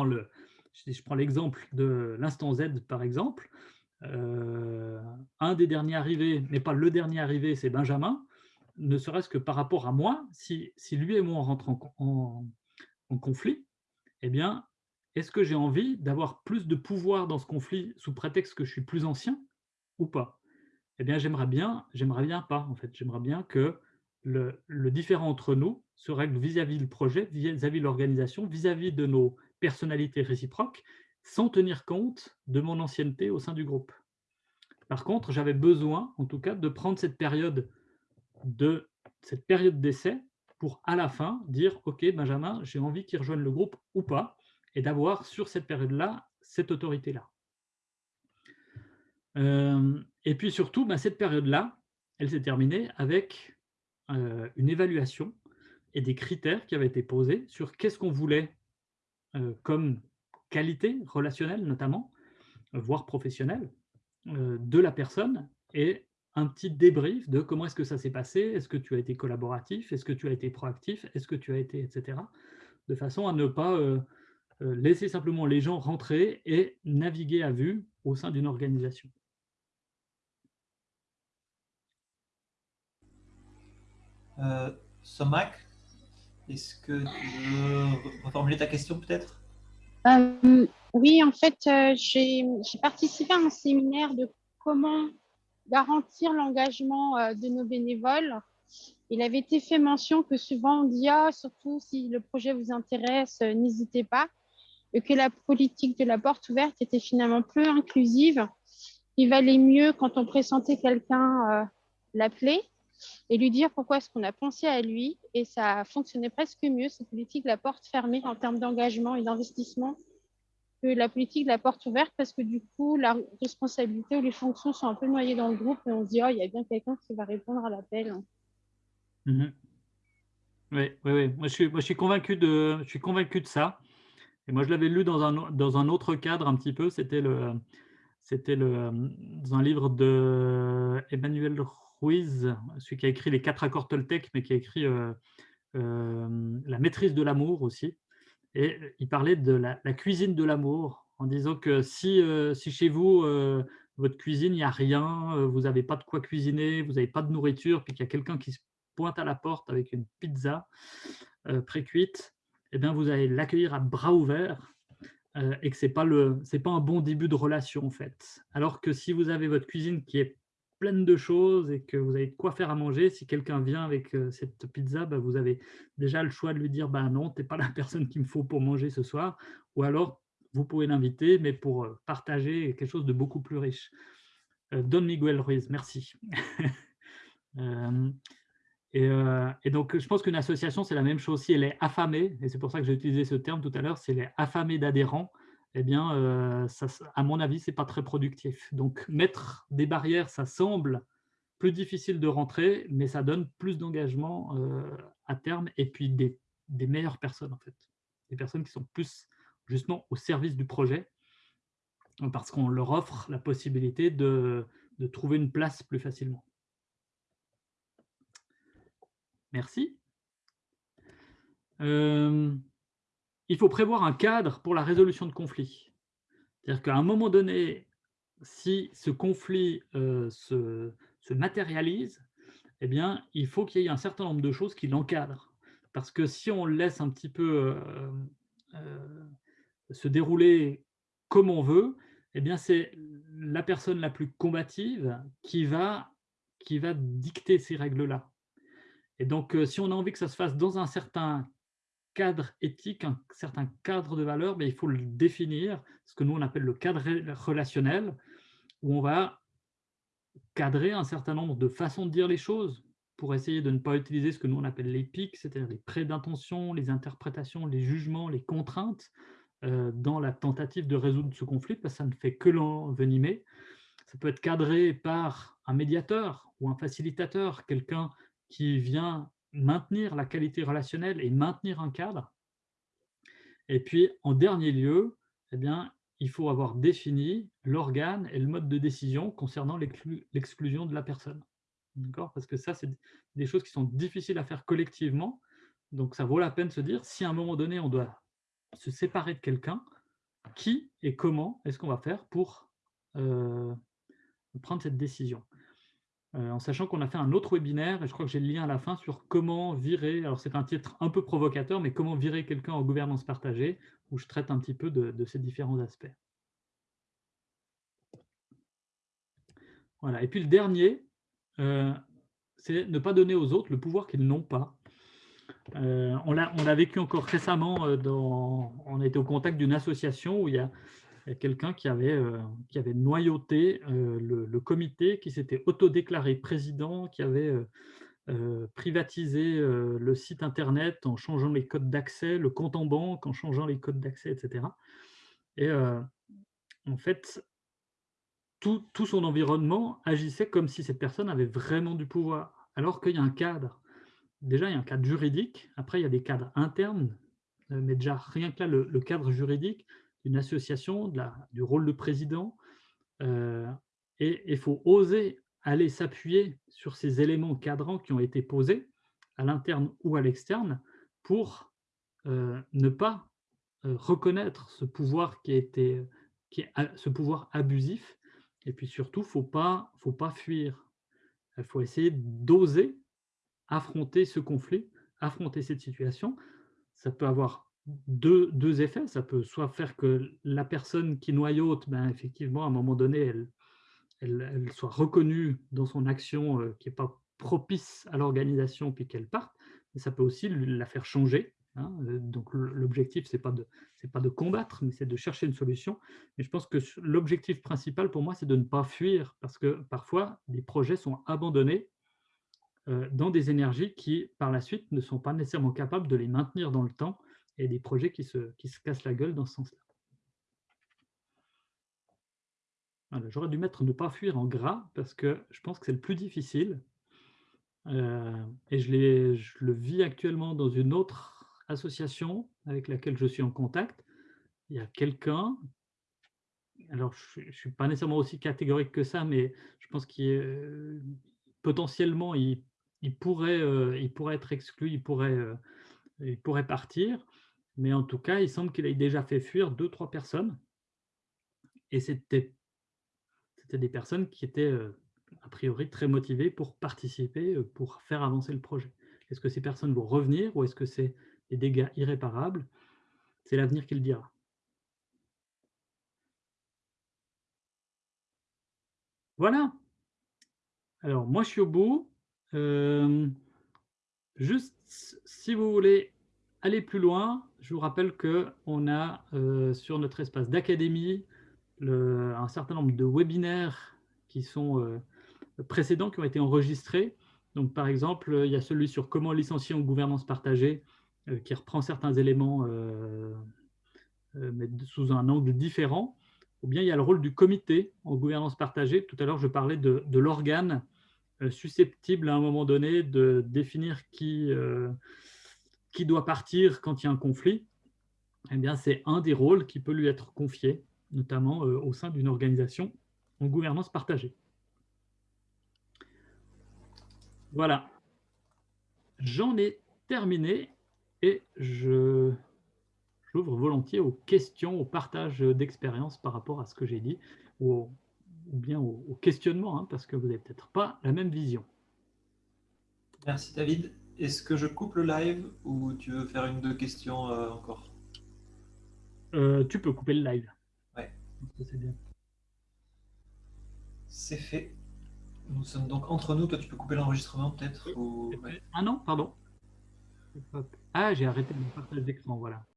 prends l'exemple de l'instant Z, par exemple, euh, un des derniers arrivés, mais pas le dernier arrivé, c'est Benjamin, ne serait-ce que par rapport à moi, si, lui et moi on rentre en, en, conflit, eh bien, est-ce que j'ai envie d'avoir plus de pouvoir dans ce conflit sous prétexte que je suis plus ancien ou pas? Eh bien, j'aimerais bien, j'aimerais bien pas, en fait. J'aimerais bien que le, différent entre nous se règle vis-à-vis du projet, vis-à-vis de l'organisation, vis-à-vis de nos personnalité réciproque sans tenir compte de mon ancienneté au sein du groupe. Par contre, j'avais besoin, en tout cas, de prendre cette période de cette période d'essai pour à la fin dire « Ok, Benjamin, j'ai envie qu'il rejoigne le groupe ou pas » et d'avoir sur cette période-là cette autorité-là. Euh, et puis surtout, ben, cette période-là, elle s'est terminée avec euh, une évaluation et des critères qui avaient été posés sur qu'est-ce qu'on voulait euh, comme qualité relationnelle notamment, voire professionnelle, de la personne et un petit débrief de comment est-ce que ça s'est passé, est-ce que tu as été collaboratif, est-ce que tu as été proactif, est-ce que tu as été, etc. De façon à ne pas euh, laisser simplement les gens rentrer et naviguer à vue au sein d'une organisation. Euh, Somac, est-ce que tu veux reformuler ta question peut-être? Euh, Oui, en fait, euh, j'ai participé à un séminaire de comment garantir l'engagement euh, de nos bénévoles. Il avait été fait mention que souvent on dit ah, surtout si le projet vous intéresse, n'hésitez pas, et que la politique de la porte ouverte était finalement peu inclusive. Il valait mieux quand on pressentait quelqu'un l'appeler et lui dire pourquoi est-ce qu'on a pensé à lui. Et ça fonctionnait presque mieux, cette politique de la porte fermée en termes d'engagement et d'investissement, que la politique la porte ouverte, parce que du coup, la responsabilité ou les fonctions sont un peu noyées dans le groupe et on se dit, oh, il y a bien quelqu'un qui va répondre à l'appel. Mhm. Oui, oui, oui. Moi, je suis, moi, je suis, convaincu de, je suis convaincu de ça. Et moi, je l'avais lu dans un, dans un autre cadre un petit peu. C'était le, c'était le, dans un livre de Emmanuel Ruiz, celui qui a écrit les quatre accords Toltec, mais qui a écrit euh, euh, La maîtrise de l'amour aussi. Et il parlait de la, cuisine de l'amour, en disant que si, euh, si chez vous, votre cuisine, il n'y a rien, vous n'avez pas de quoi cuisiner, vous n'avez pas de nourriture, puis qu'il y a quelqu'un qui se pointe à la porte avec une pizza pré-cuite, eh vous allez l'accueillir à bras ouverts et que ce n'est pas, pas un bon début de relation, en fait. Alors que si vous avez votre cuisine qui est pleine de choses et que vous avez de quoi faire à manger, si quelqu'un vient avec euh, cette pizza, bah, vous avez déjà le choix de lui dire bah, non, tu n'es pas la [LAUGHS] personne qu'il me faut pour manger ce soir, ou alors vous pouvez l'inviter, mais pour euh, partager quelque chose de beaucoup plus riche. Euh, Don Miguel Ruiz, merci. [LAUGHS] et, et, donc, je pense qu'une association, c'est la même chose. Si elle est affamée, et c'est pour ça que j'ai utilisé ce terme tout à l'heure, c'est elle est affamée d'adhérents, eh bien, euh, ça, à mon avis, ce n'est pas très productif. Donc, mettre des barrières, ça semble plus difficile de rentrer, mais ça donne plus d'engagement euh, à terme et puis des, meilleures personnes, en fait. Des personnes qui sont plus justement au service du projet parce qu'on leur offre la possibilité de, trouver une place plus facilement. Merci. Euh, il faut prévoir un cadre pour la résolution de conflits. C'est-à-dire qu'à un moment donné, si ce conflit euh, se, matérialise, eh bien, il faut qu'il y ait un certain nombre de choses qui l'encadrent. Parce que si on laisse un petit peu euh, euh, se dérouler comme on veut, eh bien, c'est la personne la plus combative qui va, qui va dicter ces règles-là. Et donc, si on a envie que ça se fasse dans un certain cadre éthique, un certain cadre de valeurs, mais il faut le définir, ce que nous on appelle le cadre relationnel, où on va cadrer un certain nombre de façons de dire les choses pour essayer de ne pas utiliser ce que nous on appelle les pics, c'est-à-dire les prêts d'intention, les interprétations, les jugements, les contraintes, euh, dans la tentative de résoudre ce conflit, parce que ça ne fait que l'envenimer. Ça peut être cadré par un médiateur ou un facilitateur, quelqu'un qui vient maintenir la qualité relationnelle et maintenir un cadre. Et puis, en dernier lieu, eh il faut avoir défini l'organe et le mode de décision concernant l'exclusion de la personne. Parce que ça, c'est des choses qui sont difficiles à faire collectivement. Donc, ça vaut la peine de se dire, si à un moment donné, on doit se séparer de quelqu'un, qui et comment est-ce qu'on va faire pour euh, prendre cette décision? En sachant qu'on a fait un autre webinaire, et je crois que j'ai le lien à la fin, sur comment virer, alors c'est un titre un peu provocateur, mais comment virer quelqu'un en gouvernance partagée, où je traite un petit peu de, ces différents aspects. Voilà. Et puis le dernier, euh, c'est ne pas donner aux autres le pouvoir qu'ils n'ont pas. Euh, on l'a vécu encore récemment, euh, on a au contact d'une association où il y a, quelqu'un qui, avait euh, qui avait noyauté le, comité, qui s'était autodéclaré président, qui avait privatisé le site internet en changeant les codes d'accès, le compte en banque en changeant les codes d'accès, etc. Et en fait, tout, tout son environnement agissait comme si cette personne avait vraiment du pouvoir, alors qu'il y a un cadre déjà, il y a un cadre juridique. Après, il y a des cadres internes. Euh, mais déjà, rien que là, le, cadre juridique d'une association, du rôle de président. Euh, et il faut oser aller s'appuyer sur ces éléments cadrants qui ont été posés, à l'interne ou à l'externe, pour euh, ne pas reconnaître ce pouvoir qui, a été, qui ce pouvoir abusif. Et puis surtout, faut pas, faut pas fuir. Il faut essayer d'oser affronter ce conflit, affronter cette situation. Ça peut avoir deux, effets. Ça peut soit faire que la personne qui noyote, ben, effectivement, à un moment donné, elle, elle, soit reconnue dans son action euh, qui n'est pas propice à l'organisation, puis qu'elle parte. Mais ça peut aussi la faire changer. Hein. Euh, donc l'objectif, ce n'est pas, de, pas de combattre, mais c'est de chercher une solution. Mais je pense que l'objectif principal pour moi, c'est de ne pas fuir, parce que parfois, des projets sont abandonnés euh, dans des énergies qui, par la suite, ne sont pas nécessairement capables de les maintenir dans le temps et des projets qui se, qui se cassent la gueule dans ce sens-là. J'aurais dû mettre ne pas fuir en gras parce que je pense que c'est le plus difficile. Euh, et je, je, le vis actuellement dans une autre association avec laquelle je suis en contact. Il y a quelqu'un, alors je ne suis pas nécessairement aussi catégorique que ça, mais je pense qu'il euh, potentiellement il il pourrait, euh, il pourrait être exclu, il pourrait, euh, il pourrait partir, mais en tout cas, il semble qu'il ait déjà fait fuir deux, trois personnes. Et c'était des personnes qui étaient euh, a priori très motivées pour participer, pour faire avancer le projet. Est-ce que ces personnes vont revenir ou est-ce que c'est des dégâts irréparables? C'est l'avenir qui le dira. Voilà. Alors, moi, je suis au bout. Euh, juste, si vous voulez aller plus loin, je vous rappelle qu'on a euh, sur notre espace d'académie un certain nombre de webinaires qui sont euh, précédents, qui ont été enregistrés. Donc, par exemple, il y a celui sur comment licencier en gouvernance partagée, qui reprend certains éléments, mais sous un angle différent. Ou bien il y a le rôle du comité en gouvernance partagée. Tout à l'heure, je parlais de, l'organe euh, susceptible à un moment donné de définir qui, euh, qui doit partir quand il y a un conflit, eh c'est un des rôles qui peut lui être confié, notamment euh, au sein d'une organisation en gouvernance partagée. Voilà. J'en ai terminé et j'ouvre volontiers aux questions, au partage d'expérience par rapport à ce que j'ai dit ou ou bien au, questionnement, hein, parce que vous n'avez peut-être pas la même vision. Merci David. Est-ce que je coupe le live ou tu veux faire une ou deux questions euh, encore? Euh, Tu peux couper le live. Ouais. C'est bien. C'est fait. Nous sommes donc entre nous. Toi, tu peux couper l'enregistrement peut-être ou... ouais. Ah non, pardon. Ah, j'ai arrêté mon partage d'écran, voilà.